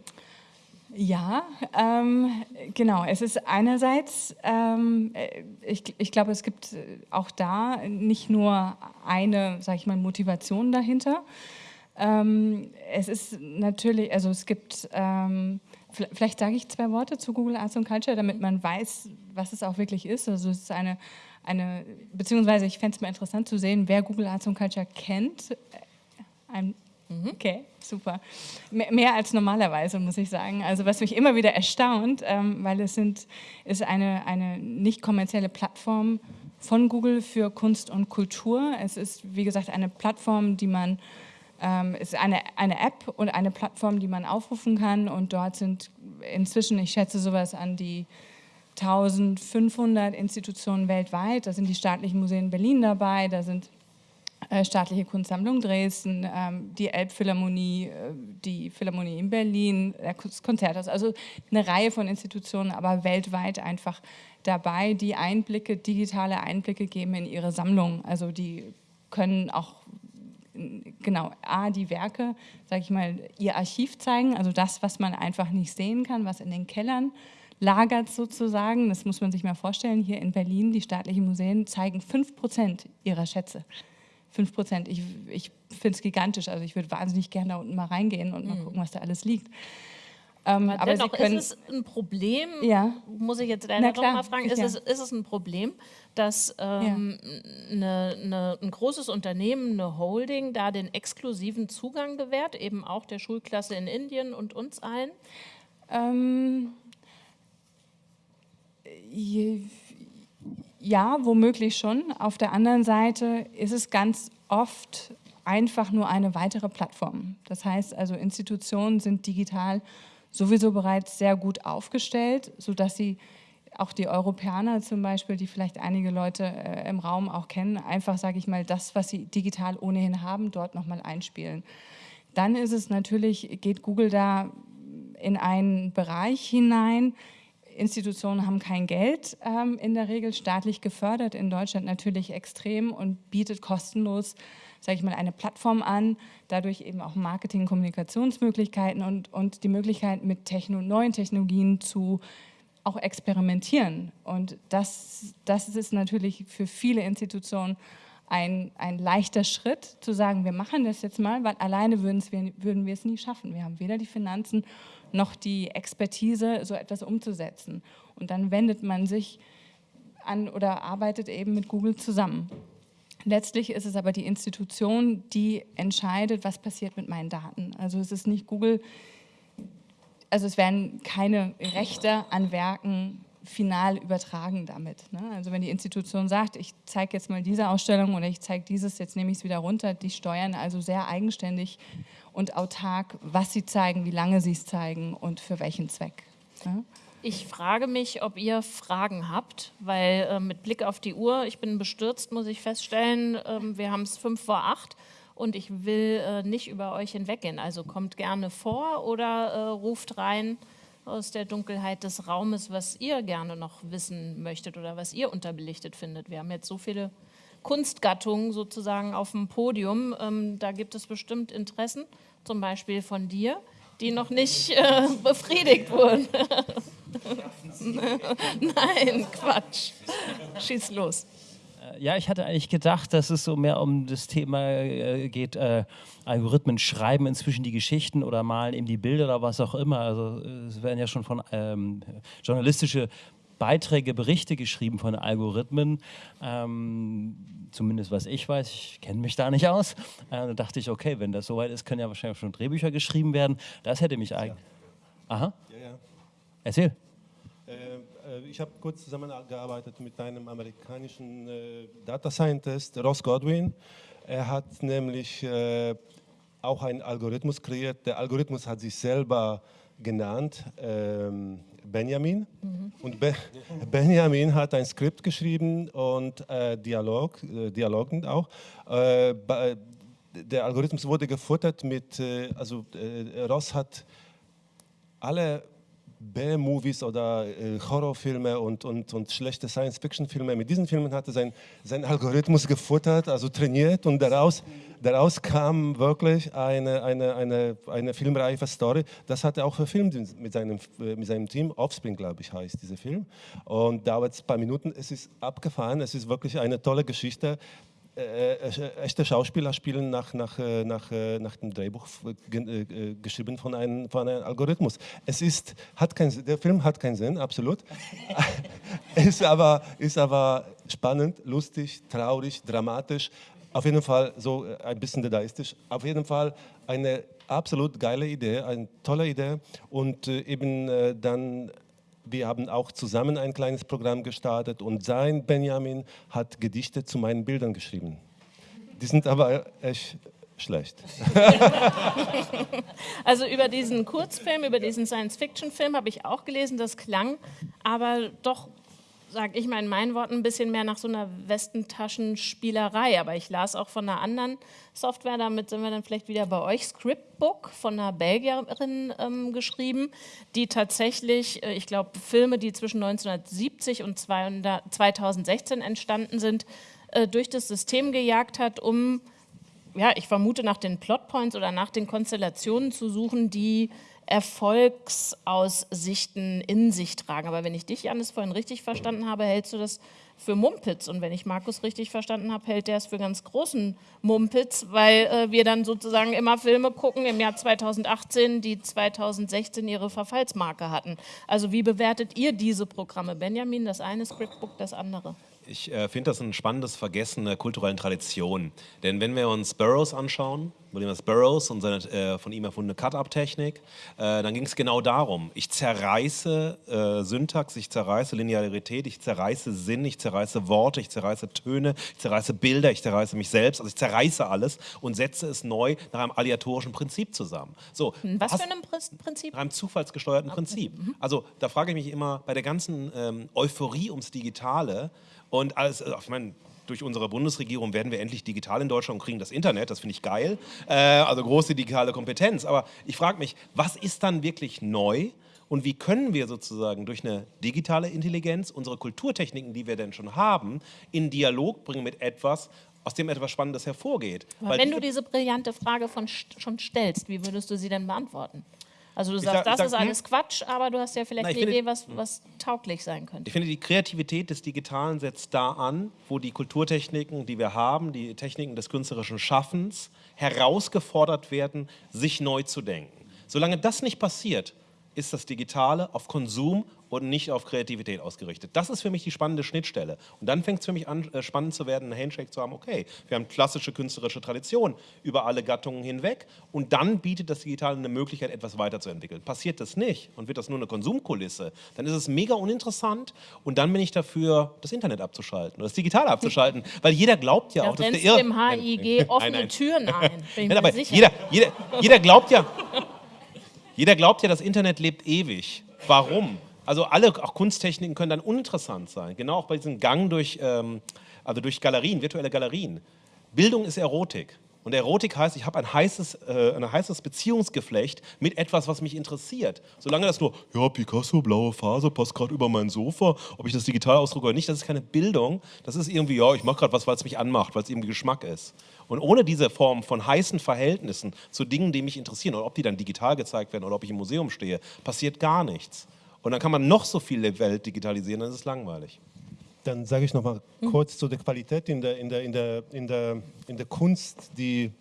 Ja, ähm, genau. Es ist einerseits, ähm, äh, ich, ich glaube, es gibt auch da nicht nur eine, sage ich mal, Motivation dahinter. Ähm, es ist natürlich, also es gibt, ähm, vielleicht sage ich zwei Worte zu Google Arts and Culture, damit man weiß, was es auch wirklich ist. Also es ist eine, eine beziehungsweise ich fände es mal interessant zu sehen, wer Google Arts and Culture kennt. Ein Mhm. Okay, super. Mehr als normalerweise, muss ich sagen. Also was mich immer wieder erstaunt, ähm, weil es sind, ist eine, eine nicht kommerzielle Plattform von Google für Kunst und Kultur. Es ist, wie gesagt, eine Plattform, die man, ähm, ist eine, eine App und eine Plattform, die man aufrufen kann und dort sind inzwischen, ich schätze sowas an die 1500 Institutionen weltweit, da sind die staatlichen Museen Berlin dabei, da sind staatliche Kunstsammlung Dresden, ähm, die Elbphilharmonie, äh, die Philharmonie in Berlin, das Konzerthaus, also eine Reihe von Institutionen, aber weltweit einfach dabei, die Einblicke, digitale Einblicke geben in ihre Sammlung. Also die können auch genau, A, die Werke, sage ich mal, ihr Archiv zeigen, also das, was man einfach nicht sehen kann, was in den Kellern lagert sozusagen. Das muss man sich mal vorstellen. Hier in Berlin, die staatlichen Museen zeigen 5 Prozent ihrer Schätze. 5 Prozent. Ich, ich finde es gigantisch. Also ich würde wahnsinnig gerne da unten mal reingehen und mal mhm. gucken, was da alles liegt. Ähm, aber, aber dennoch, können, ist es ein Problem, ja. muss ich jetzt leider noch mal fragen, ist, ja. es, ist es ein Problem, dass ähm, ja. ne, ne, ein großes Unternehmen, eine Holding, da den exklusiven Zugang gewährt, eben auch der Schulklasse in Indien und uns allen? Ähm, je, ja, womöglich schon. Auf der anderen Seite ist es ganz oft einfach nur eine weitere Plattform. Das heißt also, Institutionen sind digital sowieso bereits sehr gut aufgestellt, sodass sie auch die Europäer zum Beispiel, die vielleicht einige Leute äh, im Raum auch kennen, einfach, sage ich mal, das, was sie digital ohnehin haben, dort nochmal einspielen. Dann ist es natürlich, geht Google da in einen Bereich hinein, Institutionen haben kein Geld ähm, in der Regel staatlich gefördert, in Deutschland natürlich extrem und bietet kostenlos, sage ich mal, eine Plattform an, dadurch eben auch Marketing, Kommunikationsmöglichkeiten und, und die Möglichkeit mit Techno neuen Technologien zu auch experimentieren. Und das, das ist natürlich für viele Institutionen ein, ein leichter Schritt, zu sagen, wir machen das jetzt mal, weil alleine würden wir, würden wir es nie schaffen. Wir haben weder die Finanzen noch die Expertise, so etwas umzusetzen. Und dann wendet man sich an oder arbeitet eben mit Google zusammen. Letztlich ist es aber die Institution, die entscheidet, was passiert mit meinen Daten. Also es ist nicht Google, also es werden keine Rechte an Werken final übertragen damit. Ne? Also wenn die Institution sagt, ich zeige jetzt mal diese Ausstellung oder ich zeige dieses, jetzt nehme ich es wieder runter, die steuern also sehr eigenständig und autark, was sie zeigen, wie lange sie es zeigen und für welchen Zweck. Ne? Ich frage mich, ob ihr Fragen habt, weil äh, mit Blick auf die Uhr, ich bin bestürzt, muss ich feststellen, äh, wir haben es fünf vor acht und ich will äh, nicht über euch hinweggehen. Also kommt gerne vor oder äh, ruft rein aus der Dunkelheit des Raumes, was ihr gerne noch wissen möchtet oder was ihr unterbelichtet findet. Wir haben jetzt so viele Kunstgattungen sozusagen auf dem Podium. Ähm, da gibt es bestimmt Interessen, zum Beispiel von dir, die noch nicht äh, befriedigt wurden. Nein, Quatsch. Schieß los. Ja, ich hatte eigentlich gedacht, dass es so mehr um das Thema äh, geht, äh, Algorithmen schreiben inzwischen die Geschichten oder malen eben die Bilder oder was auch immer. Also es werden ja schon von ähm, journalistische Beiträge, Berichte geschrieben von Algorithmen, ähm, zumindest was ich weiß, ich kenne mich da nicht aus. Äh, da dachte ich, okay, wenn das soweit ist, können ja wahrscheinlich schon Drehbücher geschrieben werden. Das hätte mich eigentlich... Aha. Ja, ja. Erzähl. Äh, äh, ich habe kurz zusammengearbeitet mit einem amerikanischen äh, Data Scientist, Ross Godwin. Er hat nämlich äh, auch einen Algorithmus kreiert. Der Algorithmus hat sich selber genannt, ähm, Benjamin. Mhm. Und Be Benjamin hat ein Skript geschrieben und äh, Dialog, äh, Dialogen auch. Äh, der Algorithmus wurde gefuttert mit, also Ross hat alle B-Movies oder äh, Horrorfilme und, und, und schlechte Science-Fiction-Filme. Mit diesen Filmen hat er sein, sein Algorithmus gefuttert, also trainiert und daraus, daraus kam wirklich eine, eine, eine, eine filmreife Story. Das hat er auch verfilmt mit seinem, äh, mit seinem Team. Offspring, glaube ich, heißt dieser Film. Und dauert ein paar Minuten. Es ist abgefahren. Es ist wirklich eine tolle Geschichte. Äh, äh, echte Schauspieler spielen nach, nach, äh, nach, nach dem Drehbuch geschrieben von einem, von einem Algorithmus. Es ist, hat kein, der Film hat keinen Sinn, absolut. ist, aber, ist aber spannend, lustig, traurig, dramatisch. Auf jeden Fall so ein bisschen dadaistisch. Auf jeden Fall eine absolut geile Idee, eine tolle Idee. Und eben dann wir haben auch zusammen ein kleines Programm gestartet und sein Benjamin hat Gedichte zu meinen Bildern geschrieben. Die sind aber echt schlecht. also über diesen Kurzfilm, über diesen Science-Fiction-Film habe ich auch gelesen, das klang aber doch sage ich mal in meinen Worten, ein bisschen mehr nach so einer Westentaschenspielerei. Aber ich las auch von einer anderen Software, damit sind wir dann vielleicht wieder bei euch, Scriptbook von einer Belgierin ähm, geschrieben, die tatsächlich, äh, ich glaube, Filme, die zwischen 1970 und 200, 2016 entstanden sind, äh, durch das System gejagt hat, um, ja, ich vermute, nach den Plotpoints oder nach den Konstellationen zu suchen, die Erfolgsaussichten in sich tragen. Aber wenn ich dich, Janis, vorhin richtig verstanden habe, hältst du das für Mumpitz. Und wenn ich Markus richtig verstanden habe, hält der es für ganz großen Mumpitz, weil äh, wir dann sozusagen immer Filme gucken im Jahr 2018, die 2016 ihre Verfallsmarke hatten. Also wie bewertet ihr diese Programme? Benjamin, das eine Scriptbook, das andere. Ich äh, finde das ein spannendes Vergessen der kulturellen Tradition. Denn wenn wir uns Burroughs anschauen, William Burroughs und seine äh, von ihm erfundene Cut-Up-Technik, äh, dann ging es genau darum. Ich zerreiße äh, Syntax, ich zerreiße Linearität, ich zerreiße Sinn, ich zerreiße Worte, ich zerreiße Töne, ich zerreiße Bilder, ich zerreiße mich selbst. Also ich zerreiße alles und setze es neu nach einem aleatorischen Prinzip zusammen. So, hm, Was für einem Prinzip? Nach einem zufallsgesteuerten okay. Prinzip. Mhm. Also da frage ich mich immer bei der ganzen ähm, Euphorie ums Digitale, und alles, also ich meine, durch unsere Bundesregierung werden wir endlich digital in Deutschland und kriegen das Internet, das finde ich geil. Äh, also große digitale Kompetenz. Aber ich frage mich, was ist dann wirklich neu und wie können wir sozusagen durch eine digitale Intelligenz unsere Kulturtechniken, die wir denn schon haben, in Dialog bringen mit etwas, aus dem etwas Spannendes hervorgeht. Wenn du diese brillante Frage von, schon stellst, wie würdest du sie denn beantworten? Also du sagst, sag- das sag, ist hm? alles Quatsch, aber du hast ja vielleicht eine Idee, was, was tauglich sein könnte. Ich finde, die Kreativität des Digitalen setzt da an, wo die Kulturtechniken, die wir haben, die Techniken des künstlerischen Schaffens, herausgefordert werden, sich neu zu denken. Solange das nicht passiert, ist das Digitale auf Konsum und nicht auf Kreativität ausgerichtet. Das ist für mich die spannende Schnittstelle. Und dann fängt es für mich an, äh, spannend zu werden, einen Handshake zu haben, okay, wir haben klassische künstlerische Tradition über alle Gattungen hinweg und dann bietet das Digitale eine Möglichkeit, etwas weiterzuentwickeln. Passiert das nicht und wird das nur eine Konsumkulisse, dann ist es mega uninteressant und dann bin ich dafür, das Internet abzuschalten oder das Digitale abzuschalten, weil jeder glaubt ja Da auch, dass der du dem Nein, HIG nein, offene nein. Türen ein, bin ich Nein, aber sicher. jeder, jeder, jeder glaubt ja, jeder glaubt ja, das Internet lebt ewig. Warum? Also alle, auch Kunsttechniken können dann uninteressant sein. Genau auch bei diesem Gang durch, ähm, also durch Galerien, virtuelle Galerien. Bildung ist Erotik. Und Erotik heißt, ich habe ein heißes, äh, ein heißes Beziehungsgeflecht mit etwas, was mich interessiert. Solange das nur, ja, Picasso, blaue Phase, passt gerade über mein Sofa, ob ich das digital ausdrucke oder nicht, das ist keine Bildung. Das ist irgendwie, ja, ich mache gerade was, weil es mich anmacht, weil es irgendwie Geschmack ist. Und ohne diese Form von heißen Verhältnissen zu Dingen, die mich interessieren, oder ob die dann digital gezeigt werden oder ob ich im Museum stehe, passiert gar nichts. Und dann kann man noch so viel der Welt digitalisieren, dann ist es langweilig. Dann sage ich noch mal kurz zu der Qualität in der, in der, in der, in der, in der Kunst, die,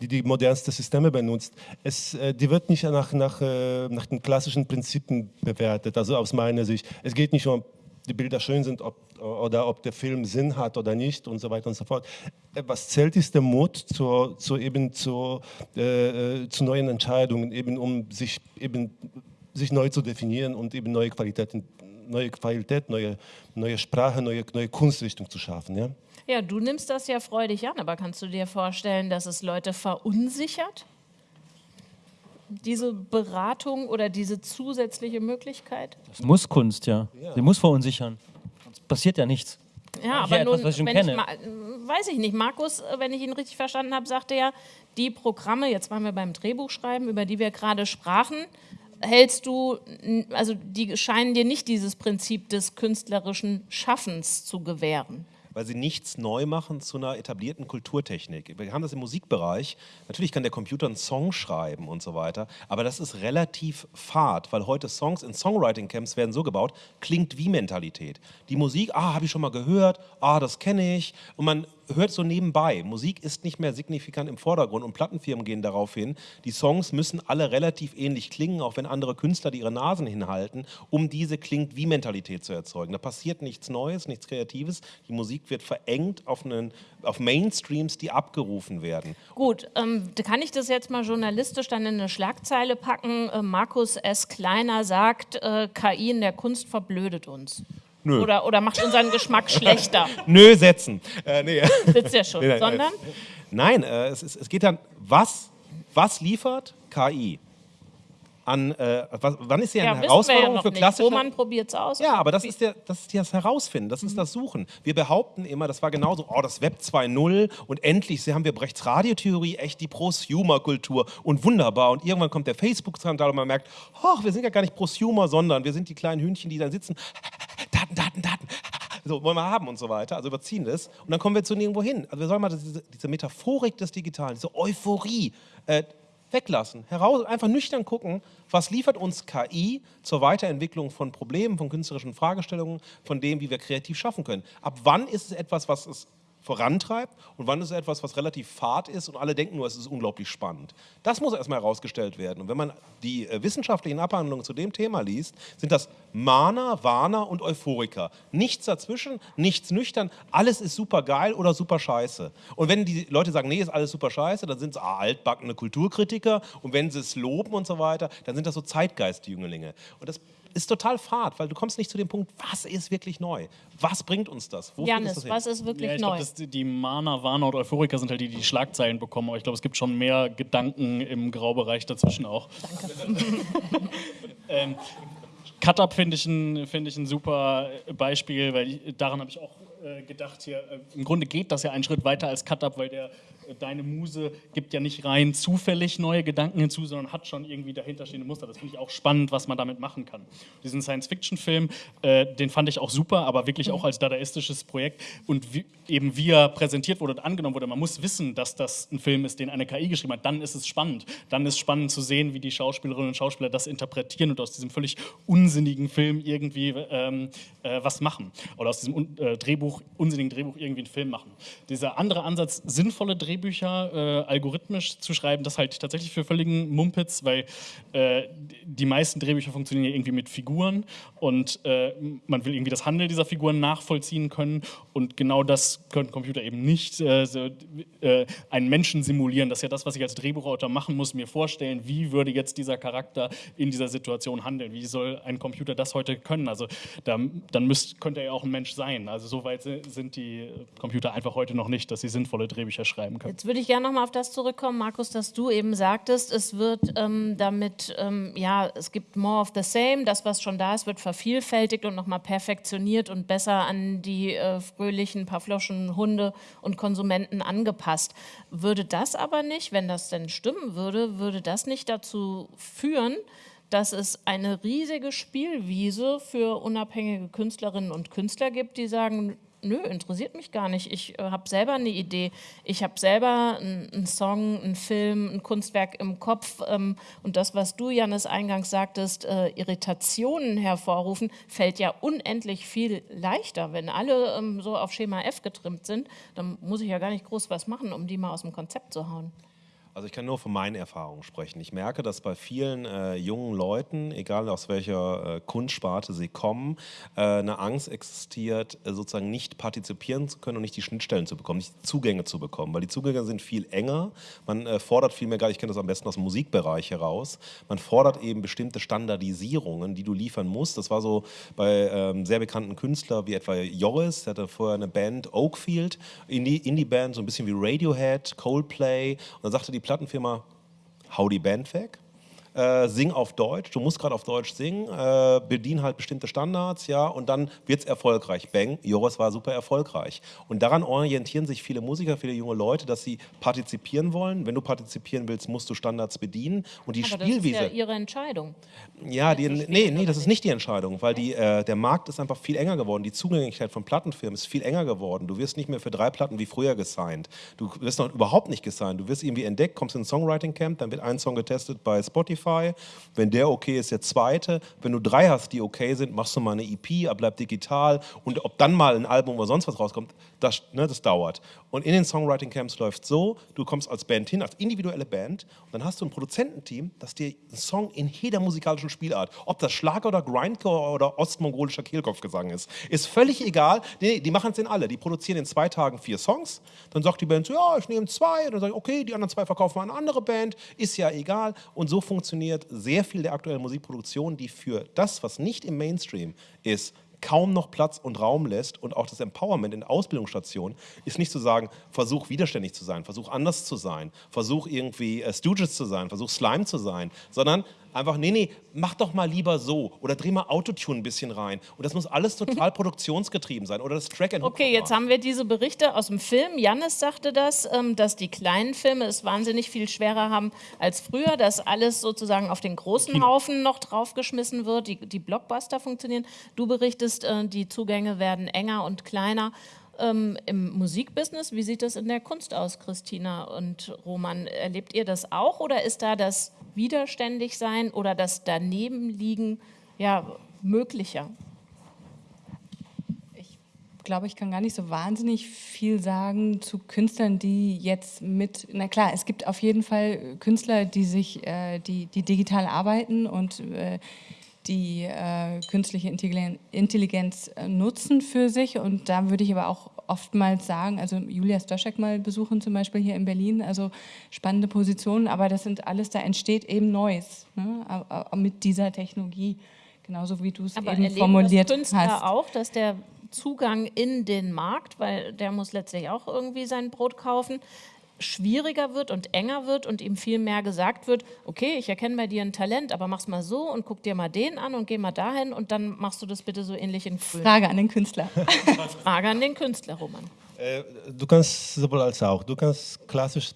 die die modernsten Systeme benutzt. Es, äh, die wird nicht nach, nach, äh, nach den klassischen Prinzipien bewertet, also aus meiner Sicht. Es geht nicht um, die Bilder schön sind ob, oder ob der Film Sinn hat oder nicht und so weiter und so fort. Äh, Was zählt, ist der Mut zu, zu, eben zu, äh, äh, zu neuen Entscheidungen, eben um sich, eben, sich neu zu definieren und eben neue Qualitäten neue Qualität, neue, neue Sprache, neue, neue Kunstrichtung zu schaffen. Ja? Ja, du nimmst das ja freudig an, aber kannst du dir vorstellen, dass es Leute verunsichert? Diese Beratung oder diese zusätzliche Möglichkeit? Das muss Kunst, ja. Sie muss verunsichern. Sonst passiert ja nichts. Ja, aber etwas, nun, was ich wenn kenne. ich äh, weiß ich nicht, Markus, äh, wenn ich ihn richtig verstanden habe, sagte ja, die Programme, jetzt waren wir beim Drehbuchschreiben, über die wir gerade sprachen, hältst du, n- also die scheinen dir nicht dieses Prinzip des künstlerischen Schaffens zu gewähren. Weil sie nichts neu machen zu einer etablierten Kulturtechnik. Wir haben das im Musikbereich. Natürlich kann der Computer einen Song schreiben und so weiter, aber das ist relativ fad, weil heute Songs in Songwriting-Camps werden so gebaut, klingt wie Mentalität. Die Musik, ah, habe ich schon mal gehört, ah, das kenne ich. Und man hört so nebenbei. Musik ist nicht mehr signifikant im Vordergrund und Plattenfirmen gehen darauf hin, die Songs müssen alle relativ ähnlich klingen, auch wenn andere Künstler die ihre Nasen hinhalten, um diese klingt wie Mentalität zu erzeugen. Da passiert nichts Neues, nichts Kreatives. Die Musik wird verengt auf, einen, auf Mainstreams, die abgerufen werden. Gut, ähm, kann ich das jetzt mal journalistisch dann in eine Schlagzeile packen? Äh, Markus S. Kleiner sagt, äh, KI in der Kunst verblödet uns. Nö. Oder, oder macht unseren Geschmack schlechter. Nö, setzen. Äh, nee. Sitzt ja schon. Nee, nein, Sondern, Nein, äh, es, es geht dann, was, was liefert KI? An, äh, was, wann ist sie eine ja, ja Herausforderung noch für klassische... Roman probiert es aus. Ja, aber das ist, der, das ist das Herausfinden, das ist das Suchen. Wir behaupten immer, das war genauso, oh, das Web 2.0 und endlich haben wir Brechts Radiotheorie, echt die Prosumer-Kultur und wunderbar. Und irgendwann kommt der Facebook-Skandal und man merkt, oh, wir sind ja gar nicht Prosumer, sondern wir sind die kleinen Hühnchen, die dann sitzen, Daten, Daten, Daten, so wollen wir haben und so weiter, also überziehen das. Und dann kommen wir zu nirgendwo hin. Also wir sollen mal diese, diese Metaphorik des Digitalen, diese Euphorie, äh, weglassen. Heraus, einfach nüchtern gucken, was liefert uns KI zur Weiterentwicklung von Problemen, von künstlerischen Fragestellungen, von dem, wie wir kreativ schaffen können. Ab wann ist es etwas, was es vorantreibt und wann ist es etwas, was relativ fad ist und alle denken nur, es ist unglaublich spannend. Das muss erstmal herausgestellt werden. Und wenn man die äh, wissenschaftlichen Abhandlungen zu dem Thema liest, sind das Mahner, Warner und Euphoriker. Nichts dazwischen, nichts nüchtern, alles ist super geil oder super scheiße. Und wenn die Leute sagen, nee, ist alles super scheiße, dann sind es ah, altbackene Kulturkritiker und wenn sie es loben und so weiter, dann sind das so Zeitgeistjünglinge. Und das ist total fad, weil du kommst nicht zu dem Punkt, was ist wirklich neu? Was bringt uns das? Ist Janis, das hin? was ist wirklich Ja, ich neu? glaube, die, die Mana, Warner und Euphoriker sind halt die, die die Schlagzeilen bekommen. Aber ich glaube, es gibt schon mehr Gedanken im Graubereich dazwischen auch. Danke. ähm, Cut-Up finde ich, ein, find ich ein super Beispiel, weil ich, daran habe ich auch äh, gedacht, hier, äh, im Grunde geht das ja einen Schritt weiter als Cut-Up, weil der deine Muse gibt ja nicht rein zufällig neue Gedanken hinzu, sondern hat schon irgendwie dahinterstehende Muster. Das finde ich auch spannend, was man damit machen kann. Diesen Science-Fiction-Film, äh, den fand ich auch super, aber wirklich auch als dadaistisches Projekt und wie, eben wie er präsentiert wurde und angenommen wurde. Man muss wissen, dass das ein Film ist, den eine KI geschrieben hat. Dann ist es spannend. Dann ist spannend zu sehen, wie die Schauspielerinnen und Schauspieler das interpretieren und aus diesem völlig unsinnigen Film irgendwie ähm, äh, was machen. Oder aus diesem äh, Drehbuch, unsinnigen Drehbuch irgendwie einen Film machen. Dieser andere Ansatz, sinnvolle Drehbücher äh, algorithmisch zu schreiben, das halte ich tatsächlich für völligen Mumpitz, weil äh, die meisten Drehbücher funktionieren ja irgendwie mit Figuren und äh, man will irgendwie das Handeln dieser Figuren nachvollziehen können und genau das können Computer eben nicht. Äh, so, äh, einen Menschen simulieren, das ist ja das, was ich als Drehbuchautor machen muss, mir vorstellen, wie würde jetzt dieser Charakter in dieser Situation handeln, wie soll ein Computer das heute können. Also da, dann müsst, könnte er ja auch ein Mensch sein. Also so weit sind die Computer einfach heute noch nicht, dass sie sinnvolle Drehbücher schreiben können. Jetzt würde ich gerne nochmal auf das zurückkommen, Markus, dass du eben sagtest, es wird ähm, damit, ähm, ja, es gibt more of the same, das, was schon da ist, wird vervielfältigt und nochmal perfektioniert und besser an die äh, fröhlichen Pavloschen Hunde und Konsumenten angepasst. Würde das aber nicht, wenn das denn stimmen würde, würde das nicht dazu führen, dass es eine riesige Spielwiese für unabhängige Künstlerinnen und Künstler gibt, die sagen, nö, interessiert mich gar nicht. Ich äh, habe selber eine Idee. Ich habe selber einen Song, einen Film, ein Kunstwerk im Kopf. Ähm, und das, was du, Janis, eingangs sagtest, äh, Irritationen hervorrufen, fällt ja unendlich viel leichter. Wenn alle ähm, so auf Schema F getrimmt sind, dann muss ich ja gar nicht groß was machen, um die mal aus dem Konzept zu hauen. Also ich kann nur von meinen Erfahrungen sprechen. Ich merke, dass bei vielen äh, jungen Leuten, egal aus welcher äh, Kunstsparte sie kommen, äh, eine Angst existiert, äh, sozusagen nicht partizipieren zu können und nicht die Schnittstellen zu bekommen, nicht die Zugänge zu bekommen, weil die Zugänge sind viel enger. Man äh, fordert viel mehr, ich kenne das am besten aus dem Musikbereich heraus, man fordert eben bestimmte Standardisierungen, die du liefern musst. Das war so bei ähm, sehr bekannten Künstlern wie etwa Joris, der hatte vorher eine Band Oakfield, Indie-Band, Indie so ein bisschen wie Radiohead, Coldplay und dann sagte die Plattenfirma, die Band weg äh, sing auf Deutsch, du musst gerade auf Deutsch singen, äh, bedien halt bestimmte Standards, ja, und dann wird es erfolgreich. Bang, Joris war super erfolgreich. Und daran orientieren sich viele Musiker, viele junge Leute, dass sie partizipieren wollen. Wenn du partizipieren willst, musst du Standards bedienen. Und die Aber Spielwiese. Das ist ja ihre Entscheidung. Ja, die, nee, nee, das ist nicht die Entscheidung, weil die, äh, der Markt ist einfach viel enger geworden. Die Zugänglichkeit von Plattenfirmen ist viel enger geworden. Du wirst nicht mehr für drei Platten wie früher gesigned. Du wirst noch überhaupt nicht gesigned. Du wirst irgendwie entdeckt, kommst in ein Songwriting Camp, dann wird ein Song getestet bei Spotify Spotify. Wenn der okay ist, der zweite. Wenn du drei hast, die okay sind, machst du mal eine EP, bleibt digital. Und ob dann mal ein Album oder sonst was rauskommt, das, ne, das dauert. Und in den Songwriting Camps läuft so, du kommst als Band hin, als individuelle Band, und dann hast du ein Produzententeam, das dir einen Song in jeder musikalischen Spielart, ob das Schlager oder Grindcore oder ostmongolischer Kehlkopfgesang ist, ist völlig egal. Nee, die machen es in alle. Die produzieren in zwei Tagen vier Songs. Dann sagt die Band so, ja, ich nehme zwei. Und dann sage ich, okay, die anderen zwei verkaufen wir an eine andere Band. Ist ja egal. Und so funktioniert sehr viel der aktuellen Musikproduktion, die für das, was nicht im Mainstream ist, kaum noch Platz und Raum lässt und auch das Empowerment in Ausbildungsstationen ist nicht zu sagen, versuch widerständig zu sein, versuch anders zu sein, versuch irgendwie äh, Stooges zu sein, versuch Slime zu sein, sondern einfach, nee, nee, mach doch mal lieber so oder dreh mal Autotune ein bisschen rein. Und das muss alles total produktionsgetrieben sein oder das Track and Okay, jetzt haben wir diese Berichte aus dem Film. Jannis sagte das, ähm, dass die kleinen Filme es wahnsinnig viel schwerer haben als früher, dass alles sozusagen auf den großen Haufen noch draufgeschmissen wird, die, die Blockbuster funktionieren. Du berichtest, äh, die Zugänge werden enger und kleiner. Ähm, Im Musikbusiness, wie sieht das in der Kunst aus, Christina und Roman? Erlebt ihr das auch oder ist da das widerständig sein oder das Danebenliegen ja, möglicher? Ich glaube, ich kann gar nicht so wahnsinnig viel sagen zu Künstlern, die jetzt mit, na klar, es gibt auf jeden Fall Künstler, die sich, äh, die, die digital arbeiten und äh, die äh, künstliche Intelligenz, äh, nutzen für sich. Und da würde ich aber auch oftmals sagen, also Julia Stoschek mal besuchen zum Beispiel hier in Berlin, also spannende Positionen, aber das sind alles, da entsteht eben Neues ne, mit dieser Technologie, genauso wie du es eben formuliert das Künstler hast. auch, dass der Zugang in den Markt, weil der muss letztlich auch irgendwie sein Brot kaufen, schwieriger wird und enger wird und ihm viel mehr gesagt wird, okay, ich erkenne bei dir ein Talent, aber mach's mal so und guck dir mal den an und geh mal dahin und dann machst du das bitte so ähnlich in Frage an den Künstler. Frage an den Künstler, Roman. Äh, du kannst sowohl als auch. Du kannst klassisch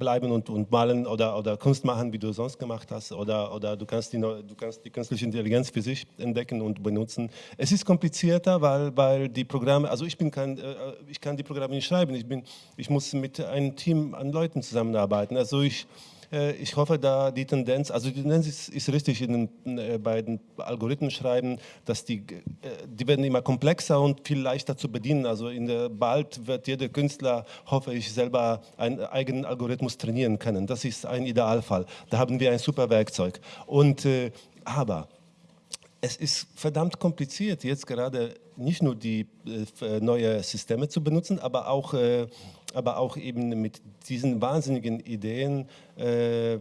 bleiben und, und malen oder, oder Kunst machen, wie du sonst gemacht hast. Oder, oder du, kannst die, du kannst die künstliche Intelligenz für sich entdecken und benutzen. Es ist komplizierter, weil, weil die Programme, also ich, bin kein, äh, ich kann die Programme nicht schreiben. Ich, bin, ich muss mit einem Team an Leuten zusammenarbeiten. Also ich ich hoffe, da die Tendenz, also die Tendenz ist, ist richtig in den, äh, bei den Algorithmen schreiben, dass die, äh, die werden immer komplexer und viel leichter zu bedienen. Also in der, bald wird jeder Künstler, hoffe ich, selber einen eigenen Algorithmus trainieren können. Das ist ein Idealfall. Da haben wir ein super Werkzeug. Und, aber es ist verdammt kompliziert, jetzt gerade nicht nur die äh, neue Systeme zu benutzen, aber auch, äh, aber auch eben mit diesen wahnsinnigen Ideen äh, äh,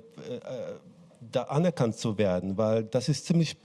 da anerkannt zu werden, weil das ist ziemlich,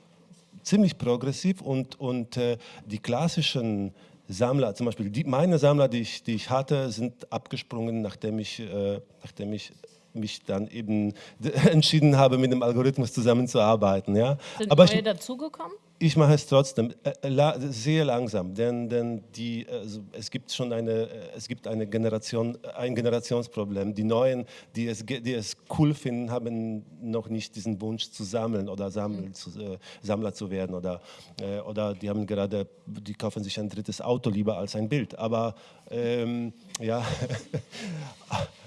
ziemlich progressiv und, und äh, die klassischen Sammler, zum Beispiel die, meine Sammler, die ich, die ich hatte, sind abgesprungen, nachdem ich, äh, nachdem ich mich dann eben entschieden habe, mit dem Algorithmus zusammenzuarbeiten. Ja. Sind Aber neue dazugekommen? Ich mache es trotzdem äh, la sehr langsam, denn, denn die, also es gibt schon eine, äh, es gibt eine Generation, ein Generationsproblem. Die Neuen, die es, die es cool finden, haben noch nicht diesen Wunsch zu sammeln oder sammeln, mhm. zu, äh, Sammler zu werden oder, äh, oder die haben gerade, die kaufen sich ein drittes Auto lieber als ein Bild. Aber ähm, ja.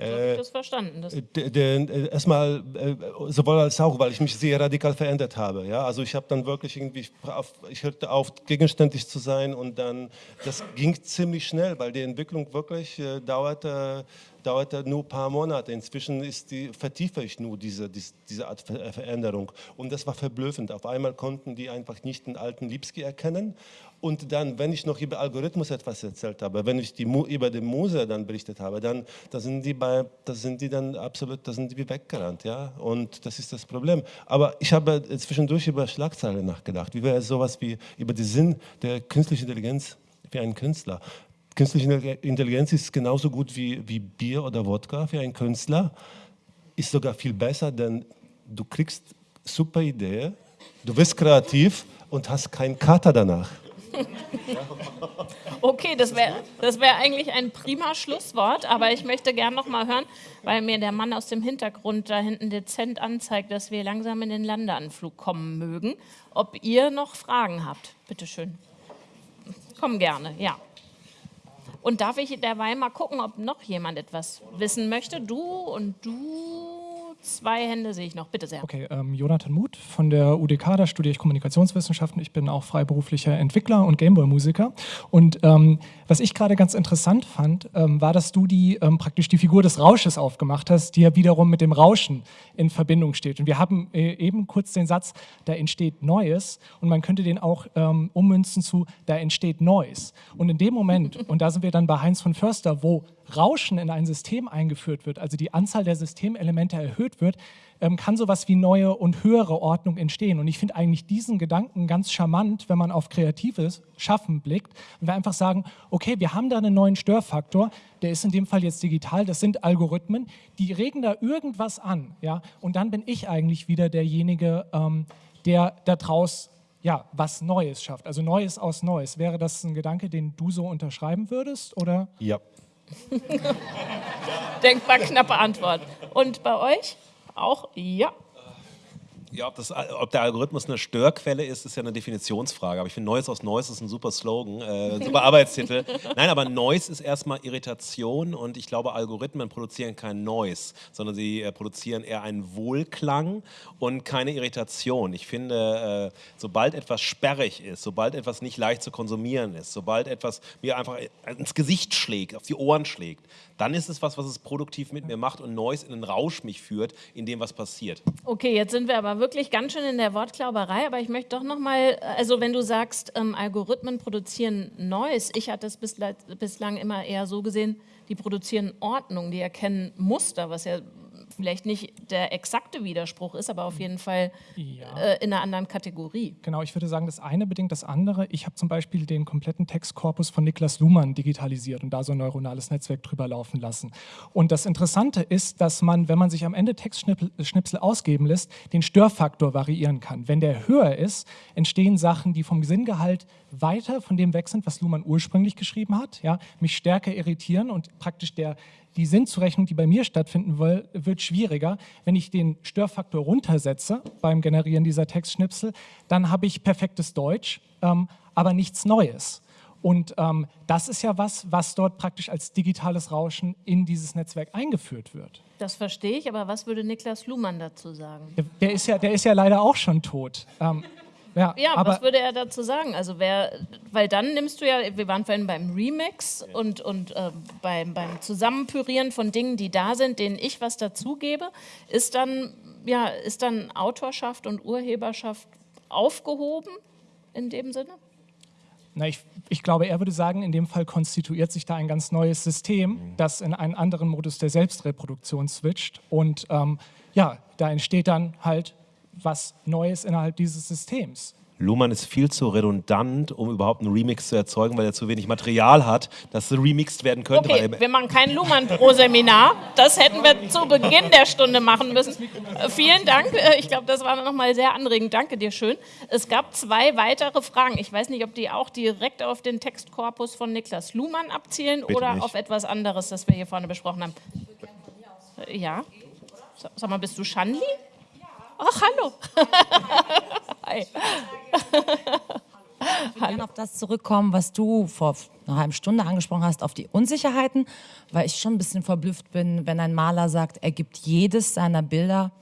Äh, das verstanden. Das äh, erstmal äh, sowohl als auch, weil ich mich sehr radikal verändert habe. Ja? Also ich habe dann wirklich irgendwie, auf, ich hörte auf, gegenständig zu sein und dann, das ging ziemlich schnell, weil die Entwicklung wirklich äh, dauerte, dauerte nur ein paar Monate. Inzwischen ist die, vertiefe ich nur diese, diese, diese Art Veränderung. Und das war verblüffend. Auf einmal konnten die einfach nicht den alten Lipski erkennen und dann, wenn ich noch über Algorithmus etwas erzählt habe, wenn ich die, über den Muse dann berichtet habe, dann da sind die bei, da sind die dann absolut, da sind die weggerannt, ja. Und das ist das Problem. Aber ich habe zwischendurch über Schlagzeilen nachgedacht. Wie wäre sowas wie über den Sinn der künstlichen Intelligenz für einen Künstler? Künstliche Intelligenz ist genauso gut wie, wie Bier oder Wodka für einen Künstler. Ist sogar viel besser, denn du kriegst super Idee, du bist kreativ und hast keinen Kater danach. Okay, das wäre das wär eigentlich ein prima Schlusswort, aber ich möchte gern noch mal hören, weil mir der Mann aus dem Hintergrund da hinten dezent anzeigt, dass wir langsam in den Landeanflug kommen mögen, ob ihr noch Fragen habt. Bitte schön. Komm gerne, ja. Und darf ich derweil mal gucken, ob noch jemand etwas wissen möchte? Du und du Zwei Hände sehe ich noch, bitte sehr. Okay, ähm, Jonathan Muth von der UDK, da studiere ich Kommunikationswissenschaften. Ich bin auch freiberuflicher Entwickler und Gameboy-Musiker. Und ähm, was ich gerade ganz interessant fand, ähm, war, dass du die ähm, praktisch die Figur des Rausches aufgemacht hast, die ja wiederum mit dem Rauschen in Verbindung steht. Und wir haben äh, eben kurz den Satz, da entsteht Neues und man könnte den auch ähm, ummünzen zu, da entsteht Neues. Und in dem Moment, und da sind wir dann bei Heinz von Förster, wo Rauschen in ein System eingeführt wird, also die Anzahl der Systemelemente erhöht wird, ähm, kann sowas wie neue und höhere Ordnung entstehen. Und ich finde eigentlich diesen Gedanken ganz charmant, wenn man auf kreatives Schaffen blickt und wir einfach sagen, okay, wir haben da einen neuen Störfaktor, der ist in dem Fall jetzt digital, das sind Algorithmen, die regen da irgendwas an, ja, und dann bin ich eigentlich wieder derjenige, ähm, der daraus ja, was Neues schafft. Also Neues aus Neues. Wäre das ein Gedanke, den du so unterschreiben würdest? Oder? Ja, Denkbar knappe Antwort. Und bei euch? Auch ja. Ja, ob, das, ob, der Algorithmus eine Störquelle ist, ist ja eine Definitionsfrage. Aber ich finde, Neues aus Neues ist ein super Slogan, äh, ein super Arbeitstitel. Nein, aber Noise ist erstmal Irritation und ich glaube, Algorithmen produzieren kein Noise, sondern sie äh, produzieren eher einen Wohlklang und keine Irritation. Ich finde, äh, sobald etwas sperrig ist, sobald etwas nicht leicht zu konsumieren ist, sobald etwas mir einfach ins Gesicht schlägt, auf die Ohren schlägt, dann ist es was, was es produktiv mit mir macht und Neues in einen Rausch mich führt, in dem was passiert. Okay, jetzt sind wir aber wirklich ganz schön in der Wortklauberei, aber ich möchte doch noch mal, also wenn du sagst, ähm, Algorithmen produzieren Neues, ich hatte es bislang immer eher so gesehen, die produzieren Ordnung, die erkennen Muster, was ja vielleicht nicht der exakte Widerspruch ist, aber auf jeden Fall Ja. äh, in einer anderen Kategorie. Genau, ich würde sagen, das eine bedingt das andere. Ich habe zum Beispiel den kompletten Textkorpus von Niklas Luhmann digitalisiert und da so ein neuronales Netzwerk drüber laufen lassen. Und das Interessante ist, dass man, wenn man sich am Ende Textschnipsel ausgeben lässt, den Störfaktor variieren kann. Wenn der höher ist, entstehen Sachen, die vom Sinngehalt weiter von dem weg sind, was Luhmann ursprünglich geschrieben hat, ja, mich stärker irritieren und praktisch der, die Sinnzurechnung, die bei mir stattfinden will, wird schwieriger. Wenn ich den Störfaktor runtersetze beim Generieren dieser Textschnipsel, dann habe ich perfektes Deutsch, ähm, aber nichts Neues. Und ähm, das ist ja was, was dort praktisch als digitales Rauschen in dieses Netzwerk eingeführt wird. Das verstehe ich, aber was würde Niklas Luhmann dazu sagen? Der, der, ist, ja, der ist ja leider auch schon tot. Ähm, ja, Ja, aber was würde er dazu sagen? Also wer, weil dann nimmst du ja, wir waren vorhin beim Remix und, und äh, beim, beim Zusammenpürieren von Dingen, die da sind, denen ich was dazugebe, ist dann, ja, ist dann Autorschaft und Urheberschaft aufgehoben in dem Sinne? Na, ich, ich glaube, er würde sagen, in dem Fall konstituiert sich da ein ganz neues System, das in einen anderen Modus der Selbstreproduktion switcht. Und ähm, ja, da entsteht dann halt was Neues innerhalb dieses Systems. Luhmann ist viel zu redundant, um überhaupt einen Remix zu erzeugen, weil er zu wenig Material hat, das remixed werden könnte. Okay, weil wir machen kein Luhmann pro Seminar. Das hätten wir zu Beginn der Stunde machen müssen. Äh, vielen Dank. Äh, Ich glaube, das war nochmal sehr anregend. Danke dir schön. Es gab zwei weitere Fragen. Ich weiß nicht, ob die auch direkt auf den Textkorpus von Niklas Luhmann abzielen Bitte oder nicht. auf etwas anderes, das wir hier vorne besprochen haben. Äh, Ja. Sa- Sag mal, bist du Shanli? Ach, hallo. Hi. gerne auf das zurückkommen, was du vor einer halben Stunde angesprochen hast, auf die Unsicherheiten, weil ich schon ein bisschen verblüfft bin, wenn ein Maler sagt, er gibt jedes seiner Bilder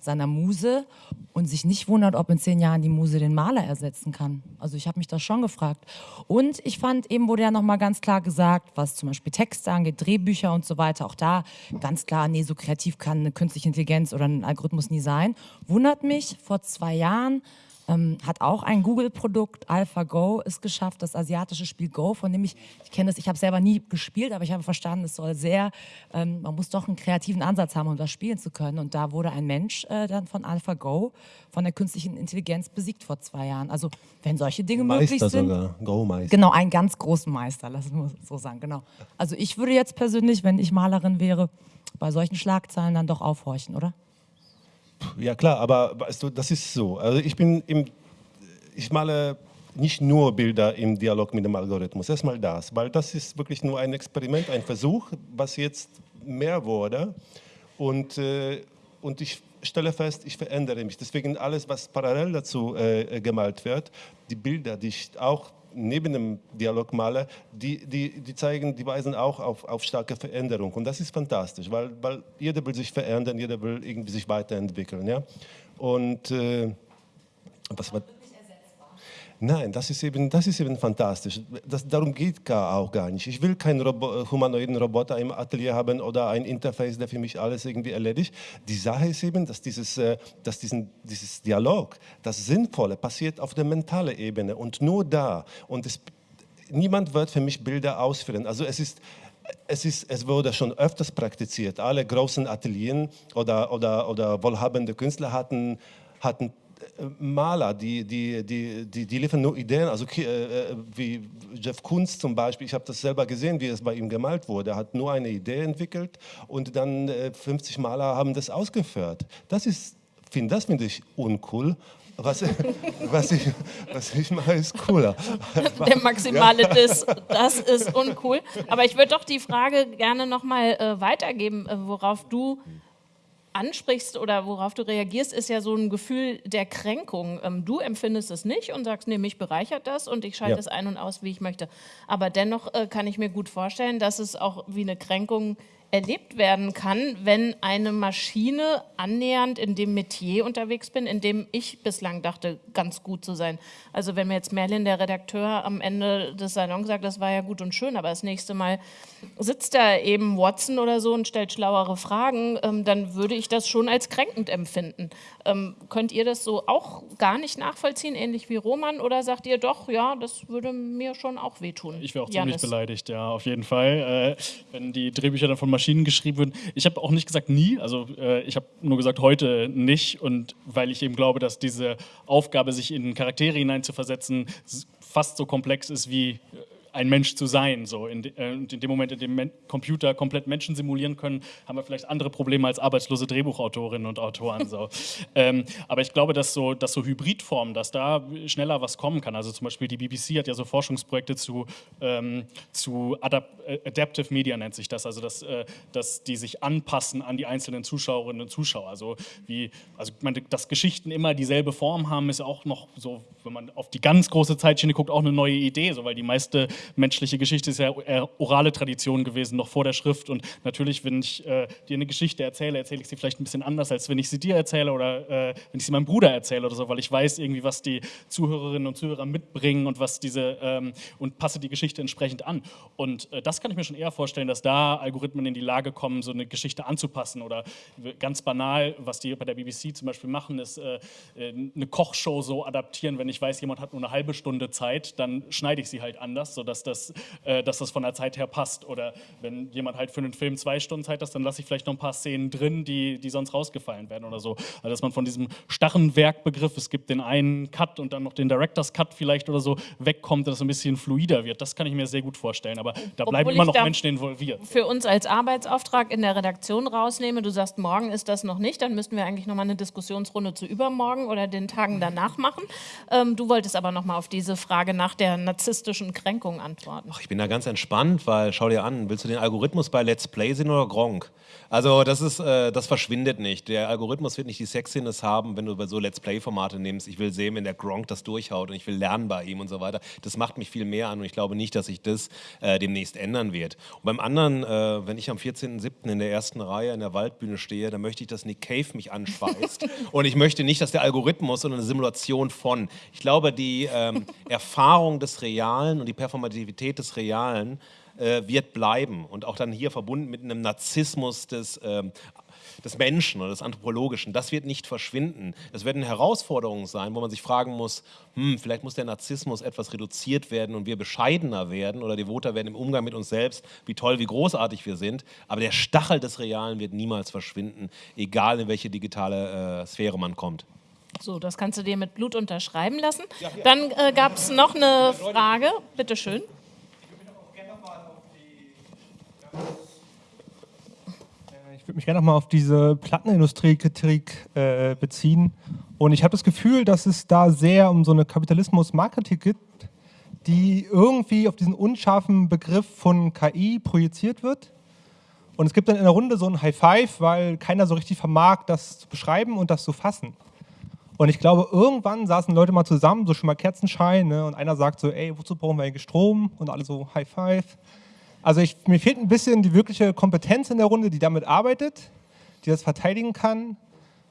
seiner Muse und sich nicht wundert, ob in zehn Jahren die Muse den Maler ersetzen kann. Also ich habe mich das schon gefragt. Und ich fand, eben wurde ja nochmal ganz klar gesagt, was zum Beispiel Texte angeht, Drehbücher und so weiter, auch da ganz klar, nee, so kreativ kann eine künstliche Intelligenz oder ein Algorithmus nie sein. Wundert mich, vor zwei Jahren ähm, hat auch ein Google-Produkt, AlphaGo, es geschafft, das asiatische Spiel Go, von dem ich, ich kenne es, ich habe selber nie gespielt, aber ich habe verstanden, es soll sehr, ähm, man muss doch einen kreativen Ansatz haben, um das spielen zu können. Und da wurde ein Mensch äh, dann von AlphaGo, von der künstlichen Intelligenz besiegt vor zwei Jahren. Also wenn solche Dinge möglich Meister sind. sogar, Go-Meister. Genau, einen ganz großen Meister, lass es nur so sagen, genau. Also ich würde jetzt persönlich, wenn ich Malerin wäre, bei solchen Schlagzeilen dann doch aufhorchen, oder? Ja klar, aber weißt du, das ist so. Also ich bin im, ich male nicht nur Bilder im Dialog mit dem Algorithmus. Erstmal das, weil das ist wirklich nur ein Experiment, ein Versuch, was jetzt mehr wurde. Und, äh, und ich stelle fest, ich verändere mich. Deswegen alles, was parallel dazu äh, gemalt wird, die Bilder, die ich auch neben dem Dialog male, die, die, die zeigen, die weisen auch auf, auf starke Veränderung. Und das ist fantastisch, weil, weil jeder will sich verändern, jeder will irgendwie sich weiterentwickeln. Ja? Und äh, was war... Nein, das ist eben, das ist eben fantastisch. Das, darum geht auch gar nicht. Ich will keinen Robo humanoiden Roboter im Atelier haben oder ein Interface, der für mich alles irgendwie erledigt. Die Sache ist eben, dass dieses, äh, dass diesen, dieses Dialog, das Sinnvolle, passiert auf der mentalen Ebene und nur da. Und es, niemand wird für mich Bilder ausführen. Also es ist es, ist, es wurde schon öfters praktiziert. Alle großen Ateliers oder, oder, oder wohlhabende Künstler hatten, hatten äh, Maler, die, die, die, die, die liefern nur Ideen, also äh, äh, wie Jeff Koons zum Beispiel, ich habe das selber gesehen, wie es bei ihm gemalt wurde. Er hat nur eine Idee entwickelt und dann äh, 50 Maler haben das ausgeführt. Das ist, find, das finde ich uncool. Was, was, ich, was ich mache, ist cooler. der maximale Diss, das ist uncool. Aber ich würde doch die Frage gerne nochmal äh, weitergeben, äh, worauf du ansprichst oder worauf du reagierst, ist ja so ein Gefühl der Kränkung. Ähm, du empfindest es nicht und sagst, nee, mich bereichert das und ich schalte Ja. es ein und aus, wie ich möchte. Aber dennoch äh, kann ich mir gut vorstellen, dass es auch wie eine Kränkung erlebt werden kann, wenn eine Maschine annähernd in dem Metier unterwegs bin, in dem ich bislang dachte, ganz gut zu sein. Also wenn mir jetzt Merlin, der Redakteur, am Ende des Salons sagt, das war ja gut und schön, aber das nächste Mal sitzt da eben Watson oder so und stellt schlauere Fragen, ähm, dann würde ich das schon als kränkend empfinden. Ähm, könnt ihr das so auch gar nicht nachvollziehen, ähnlich wie Roman, oder sagt ihr doch, ja, das würde mir schon auch wehtun? Ich wäre auch Jannis? ziemlich beleidigt, ja, auf jeden Fall. Äh, wenn die Drehbücher dann von Maschinen geschrieben würden. Ich habe auch nicht gesagt nie, also äh, ich habe nur gesagt heute nicht und weil ich eben glaube, dass diese Aufgabe, sich in Charaktere hineinzuversetzen, fast so komplex ist wie äh, ein Mensch zu sein. So. In, äh, in dem Moment, in dem Men Computer komplett Menschen simulieren können, haben wir vielleicht andere Probleme als arbeitslose Drehbuchautorinnen und Autoren. So. ähm, aber ich glaube, dass so, dass so Hybridformen, dass da schneller was kommen kann. Also zum Beispiel die BBC hat ja so Forschungsprojekte zu, ähm, zu Adap äh, Adaptive Media nennt sich das, also dass, äh, dass die sich anpassen an die einzelnen Zuschauerinnen und Zuschauer. Also wie, also ich meine, dass Geschichten immer dieselbe Form haben, ist auch noch so, wenn man auf die ganz große Zeitschiene guckt, auch eine neue Idee, so, weil die meiste menschliche Geschichte ist ja orale Tradition gewesen, noch vor der Schrift. Und natürlich, wenn ich äh, dir eine Geschichte erzähle, erzähle ich sie vielleicht ein bisschen anders, als wenn ich sie dir erzähle oder äh, wenn ich sie meinem Bruder erzähle oder so, weil ich weiß irgendwie, was die Zuhörerinnen und Zuhörer mitbringen und was diese ähm, und passe die Geschichte entsprechend an. Und äh, das kann ich mir schon eher vorstellen, dass da Algorithmen in die Lage kommen, so eine Geschichte anzupassen. Oder ganz banal, was die bei der BBC zum Beispiel machen, ist äh, äh, eine Kochshow so adaptieren. Wenn ich weiß, jemand hat nur eine halbe Stunde Zeit, dann schneide ich sie halt anders, sodass dass das, äh, dass das von der Zeit her passt. Oder wenn jemand halt für einen Film zwei Stunden Zeit hat, dann lasse ich vielleicht noch ein paar Szenen drin, die, die sonst rausgefallen werden oder so. Also dass man von diesem starren Werkbegriff, es gibt den einen Cut und dann noch den Director's Cut vielleicht oder so, wegkommt, dass es ein bisschen fluider wird. Das kann ich mir sehr gut vorstellen. Aber da bleiben immer noch Menschen involviert. Für uns als Arbeitsauftrag in der Redaktion rausnehme, du sagst, morgen ist das noch nicht, dann müssten wir eigentlich nochmal eine Diskussionsrunde zu übermorgen oder den Tagen danach machen. Ähm, du wolltest aber nochmal auf diese Frage nach der narzisstischen Kränkung antworten? Ach, ich bin da ganz entspannt, weil schau dir an, willst du den Algorithmus bei Let's Play sehen oder Gronk? Also das ist, äh, das verschwindet nicht. Der Algorithmus wird nicht die Sexiness haben, wenn du so Let's Play-Formate nimmst. Ich will sehen, wenn der Gronk das durchhaut und ich will lernen bei ihm und so weiter. Das macht mich viel mehr an und ich glaube nicht, dass sich das äh, demnächst ändern wird. Und beim anderen, äh, wenn ich am 14.07. in der ersten Reihe in der Waldbühne stehe, dann möchte ich, dass Nick Cave mich anschweißt und ich möchte nicht, dass der Algorithmus, sondern eine Simulation von. Ich glaube, die ähm, Erfahrung des Realen und die Performativität des Realen äh, wird bleiben und auch dann hier verbunden mit einem Narzissmus des, äh, des Menschen oder des Anthropologischen. Das wird nicht verschwinden. Es werden Herausforderungen sein, wo man sich fragen muss, hm, vielleicht muss der Narzissmus etwas reduziert werden und wir bescheidener werden oder devoter werden im Umgang mit uns selbst, wie toll, wie großartig wir sind. Aber der Stachel des Realen wird niemals verschwinden, egal in welche digitale äh, Sphäre man kommt. So, das kannst du dir mit Blut unterschreiben lassen. Ja, ja. Dann äh, gab es noch eine Frage. Bitte schön. Ich würde mich gerne nochmal auf diese Plattenindustrie-Kritik äh, beziehen. Und ich habe das Gefühl, dass es da sehr um so eine Kapitalismus-Marketing gibt, die irgendwie auf diesen unscharfen Begriff von KI projiziert wird. Und es gibt dann in der Runde so ein High Five, weil keiner so richtig vermag, das zu beschreiben und das zu fassen. Und ich glaube, irgendwann saßen Leute mal zusammen, so schon mal Kerzenschein, ne, und einer sagt so, ey, wozu brauchen wir eigentlich Strom? Und alle so High Five. Also ich, mir fehlt ein bisschen die wirkliche Kompetenz in der Runde, die damit arbeitet, die das verteidigen kann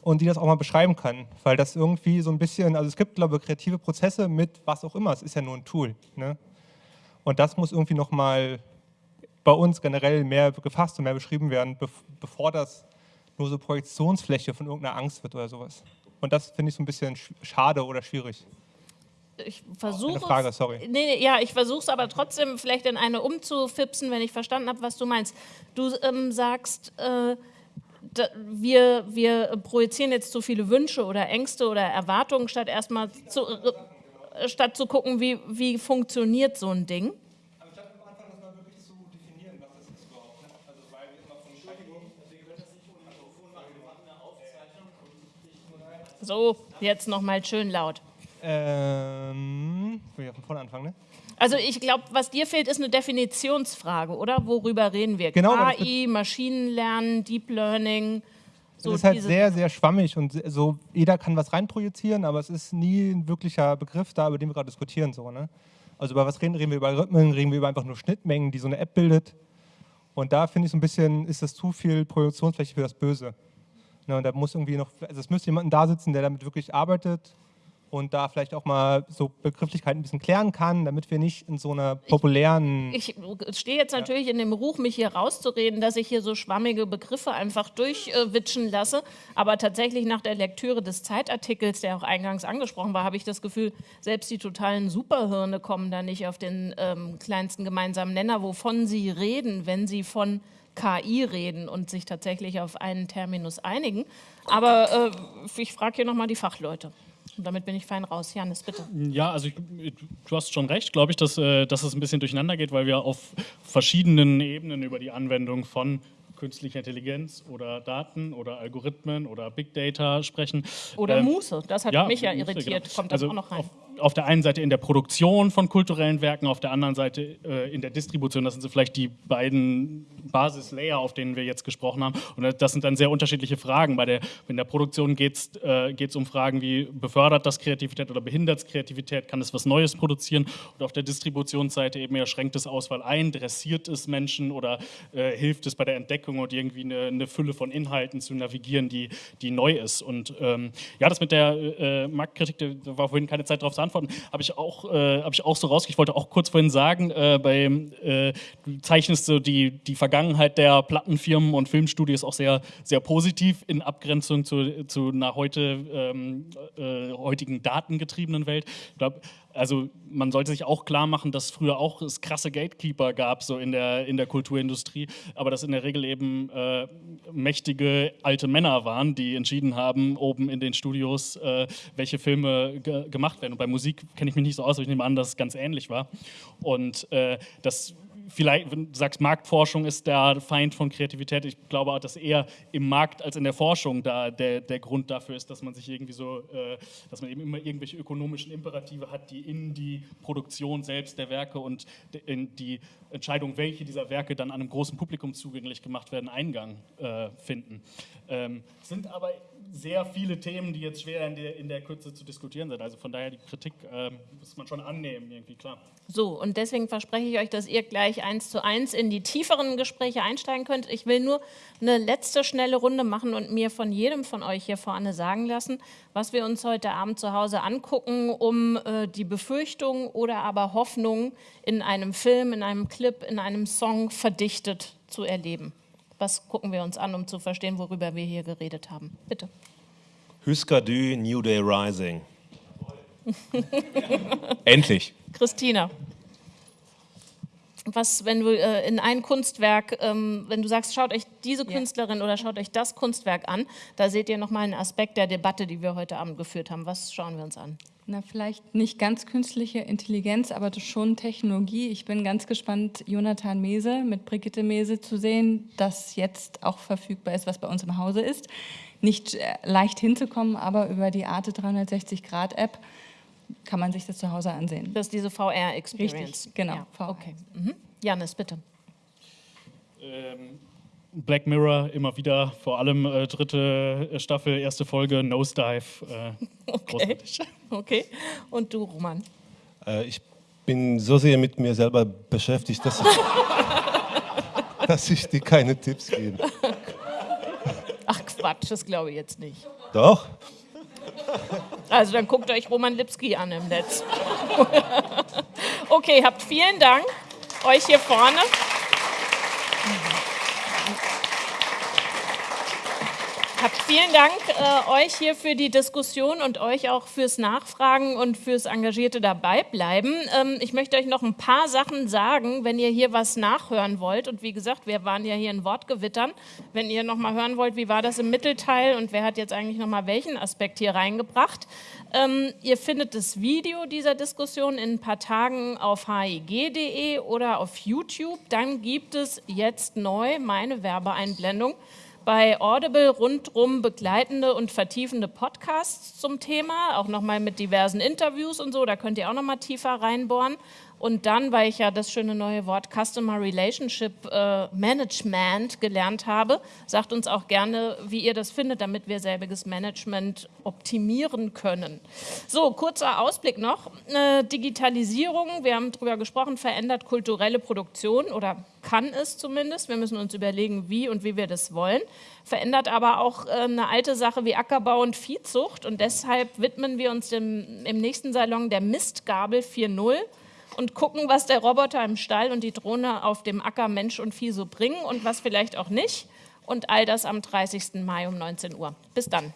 und die das auch mal beschreiben kann. Weil das irgendwie so ein bisschen, also es gibt, glaube ich, kreative Prozesse mit was auch immer, es ist ja nur ein Tool. Ne? Und das muss irgendwie nochmal bei uns generell mehr gefasst und mehr beschrieben werden, bevor das nur so Projektionsfläche von irgendeiner Angst wird oder sowas. Und das finde ich so ein bisschen schade oder schwierig ich versuche. Frage, sorry. Nee, ja, ich versuche es aber trotzdem vielleicht in eine umzufipsen, wenn ich verstanden habe, was du meinst. Du ähm, sagst, äh, da, wir, wir projizieren jetzt zu viele Wünsche oder Ängste oder Erwartungen, statt erstmal zu, äh, statt zu gucken, wie, wie funktioniert so ein Ding. So, jetzt nochmal schön laut. Ähm, will ich von vorne anfangen, ne? Also ich glaube, was dir fehlt, ist eine Definitionsfrage, oder? Worüber reden wir? Genau, KI, Maschinenlernen, Deep Learning. So es ist halt sehr, sehr schwammig und so, jeder kann was reinprojizieren, aber es ist nie ein wirklicher Begriff da, über den wir gerade diskutieren. So, ne? Also über was reden, reden wir über Rhythmen, reden wir über einfach nur Schnittmengen, die so eine App bildet. Und da finde ich so ein bisschen, ist das zu viel Projektionsfläche für das Böse. Ne, und da muss irgendwie noch, also es müsste jemand da sitzen, der damit wirklich arbeitet und da vielleicht auch mal so Begrifflichkeiten ein bisschen klären kann, damit wir nicht in so einer populären... Ich, ich stehe jetzt natürlich ja. in dem Ruch, mich hier rauszureden, dass ich hier so schwammige Begriffe einfach durchwitschen äh, lasse, aber tatsächlich nach der Lektüre des Zeitartikels, der auch eingangs angesprochen war, habe ich das Gefühl, selbst die totalen Superhirne kommen da nicht auf den ähm, kleinsten gemeinsamen Nenner, wovon sie reden, wenn sie von KI reden und sich tatsächlich auf einen Terminus einigen. Aber äh, ich frage hier nochmal die Fachleute. Und damit bin ich fein raus. Janis, bitte. Ja, also ich, du hast schon recht, glaube ich, dass, äh, dass es ein bisschen durcheinander geht, weil wir auf verschiedenen Ebenen über die Anwendung von künstlicher Intelligenz oder Daten oder Algorithmen oder Big Data sprechen. Oder ähm, Muße, das hat ja, mich ja Muße, irritiert. Genau. Kommt das also auch noch rein? Auf, auf, der einen Seite in der Produktion von kulturellen Werken, auf der anderen Seite äh, in der Distribution. Das sind so vielleicht die beiden Basislayer, auf denen wir jetzt gesprochen haben. Und das sind dann sehr unterschiedliche Fragen. Bei der, in der Produktion geht es äh, um Fragen wie, befördert das Kreativität oder behindert es Kreativität? Kann es was Neues produzieren? Und auf der Distributionsseite eben eher schränkt es Auswahl ein, dressiert es Menschen oder äh, hilft es bei der Entdeckung und irgendwie eine, eine, Fülle von Inhalten zu navigieren, die, die neu ist. Und ähm, ja, das mit der äh, Marktkritik, da war vorhin keine Zeit darauf zu antworten, habe ich, auch, äh, hab ich auch so rausgekriegt. Ich wollte auch kurz vorhin sagen, äh, bei, äh, du zeichnest so die, die Vergangenheit Vergangenheit der Plattenfirmen und Filmstudios auch sehr, sehr positiv in Abgrenzung zu, zu einer heute, ähm, äh, heutigen datengetriebenen Welt. Ich glaube, also man sollte sich auch klar machen, dass früher auch es krasse Gatekeeper gab, so in der, in der Kulturindustrie, aber dass in der Regel eben äh, mächtige alte Männer waren, die entschieden haben, oben in den Studios, äh, welche Filme ge gemacht werden. Und bei Musik kenne ich mich nicht so aus, aber ich nehme an, dass es ganz ähnlich war. Und äh, das vielleicht, wenn du sagst, Marktforschung ist der Feind von Kreativität, ich glaube auch, dass eher im Markt als in der Forschung da der, der Grund dafür ist, dass man sich irgendwie so, äh, dass man eben immer irgendwelche ökonomischen Imperative hat, die in die Produktion selbst der Werke und in die Entscheidung, welche dieser Werke dann einem großen Publikum zugänglich gemacht werden, Eingang äh, finden. Ähm, sind aber sehr viele Themen, die jetzt schwer in der, in der Kürze zu diskutieren sind. Also von daher die Kritik äh, muss man schon annehmen, irgendwie klar. So, und deswegen verspreche ich euch, dass ihr gleich eins zu eins in die tieferen Gespräche einsteigen könnt. Ich will nur eine letzte schnelle Runde machen und mir von jedem von euch hier vorne sagen lassen, was wir uns heute Abend zu Hause angucken, um äh, die Befürchtung oder aber Hoffnung in einem Film, in einem Clip, in einem Song verdichtet zu erleben. Was gucken wir uns an, um zu verstehen, worüber wir hier geredet haben? Bitte. Husker du New Day Rising. Endlich. Christina. Was, wenn du äh, in ein Kunstwerk, ähm, wenn du sagst, schaut euch diese Künstlerin oder schaut euch das Kunstwerk an, da seht ihr nochmal einen Aspekt der Debatte, die wir heute Abend geführt haben. Was schauen wir uns an? Na, vielleicht nicht ganz künstliche Intelligenz, aber schon Technologie. Ich bin ganz gespannt, Jonathan Mese mit Brigitte Mese zu sehen, das jetzt auch verfügbar ist, was bei uns im Hause ist. Nicht äh, leicht hinzukommen, aber über die Arte 360-Grad-App kann man sich das zu Hause ansehen. Das ist diese VR-Experience. Richtig, genau. Ja, VR. Okay. Mhm. Janis, bitte. Ähm, Black Mirror immer wieder, vor allem äh, dritte Staffel, erste Folge, Nosedive. Äh, okay. okay. Und du, Roman? Äh, ich bin so sehr mit mir selber beschäftigt, dass ich, dass ich dir keine Tipps gebe. Ach Quatsch, das glaube ich jetzt nicht. Doch. Also dann guckt euch Roman Lipski an im Netz. okay, habt vielen Dank euch hier vorne. Vielen Dank äh, euch hier für die Diskussion und euch auch fürs Nachfragen und fürs engagierte Dabeibleiben. Ähm, ich möchte euch noch ein paar Sachen sagen, wenn ihr hier was nachhören wollt. Und wie gesagt, wir waren ja hier in Wortgewittern. Wenn ihr noch mal hören wollt, wie war das im Mittelteil und wer hat jetzt eigentlich noch mal welchen Aspekt hier reingebracht. Ähm, ihr findet das Video dieser Diskussion in ein paar Tagen auf hig.de oder auf YouTube. Dann gibt es jetzt neu meine Werbeeinblendung bei Audible rundrum begleitende und vertiefende Podcasts zum Thema, auch nochmal mit diversen Interviews und so, da könnt ihr auch nochmal tiefer reinbohren. Und dann, weil ich ja das schöne neue Wort Customer Relationship äh, Management gelernt habe, sagt uns auch gerne, wie ihr das findet, damit wir selbiges Management optimieren können. So, kurzer Ausblick noch. Äh, Digitalisierung, wir haben darüber gesprochen, verändert kulturelle Produktion oder kann es zumindest. Wir müssen uns überlegen, wie und wie wir das wollen. Verändert aber auch äh, eine alte Sache wie Ackerbau und Viehzucht. Und deshalb widmen wir uns dem, im nächsten Salon der Mistgabel 4.0 und gucken, was der Roboter im Stall und die Drohne auf dem Acker Mensch und Vieh so bringen und was vielleicht auch nicht. Und all das am 30. Mai um 19 Uhr. Bis dann.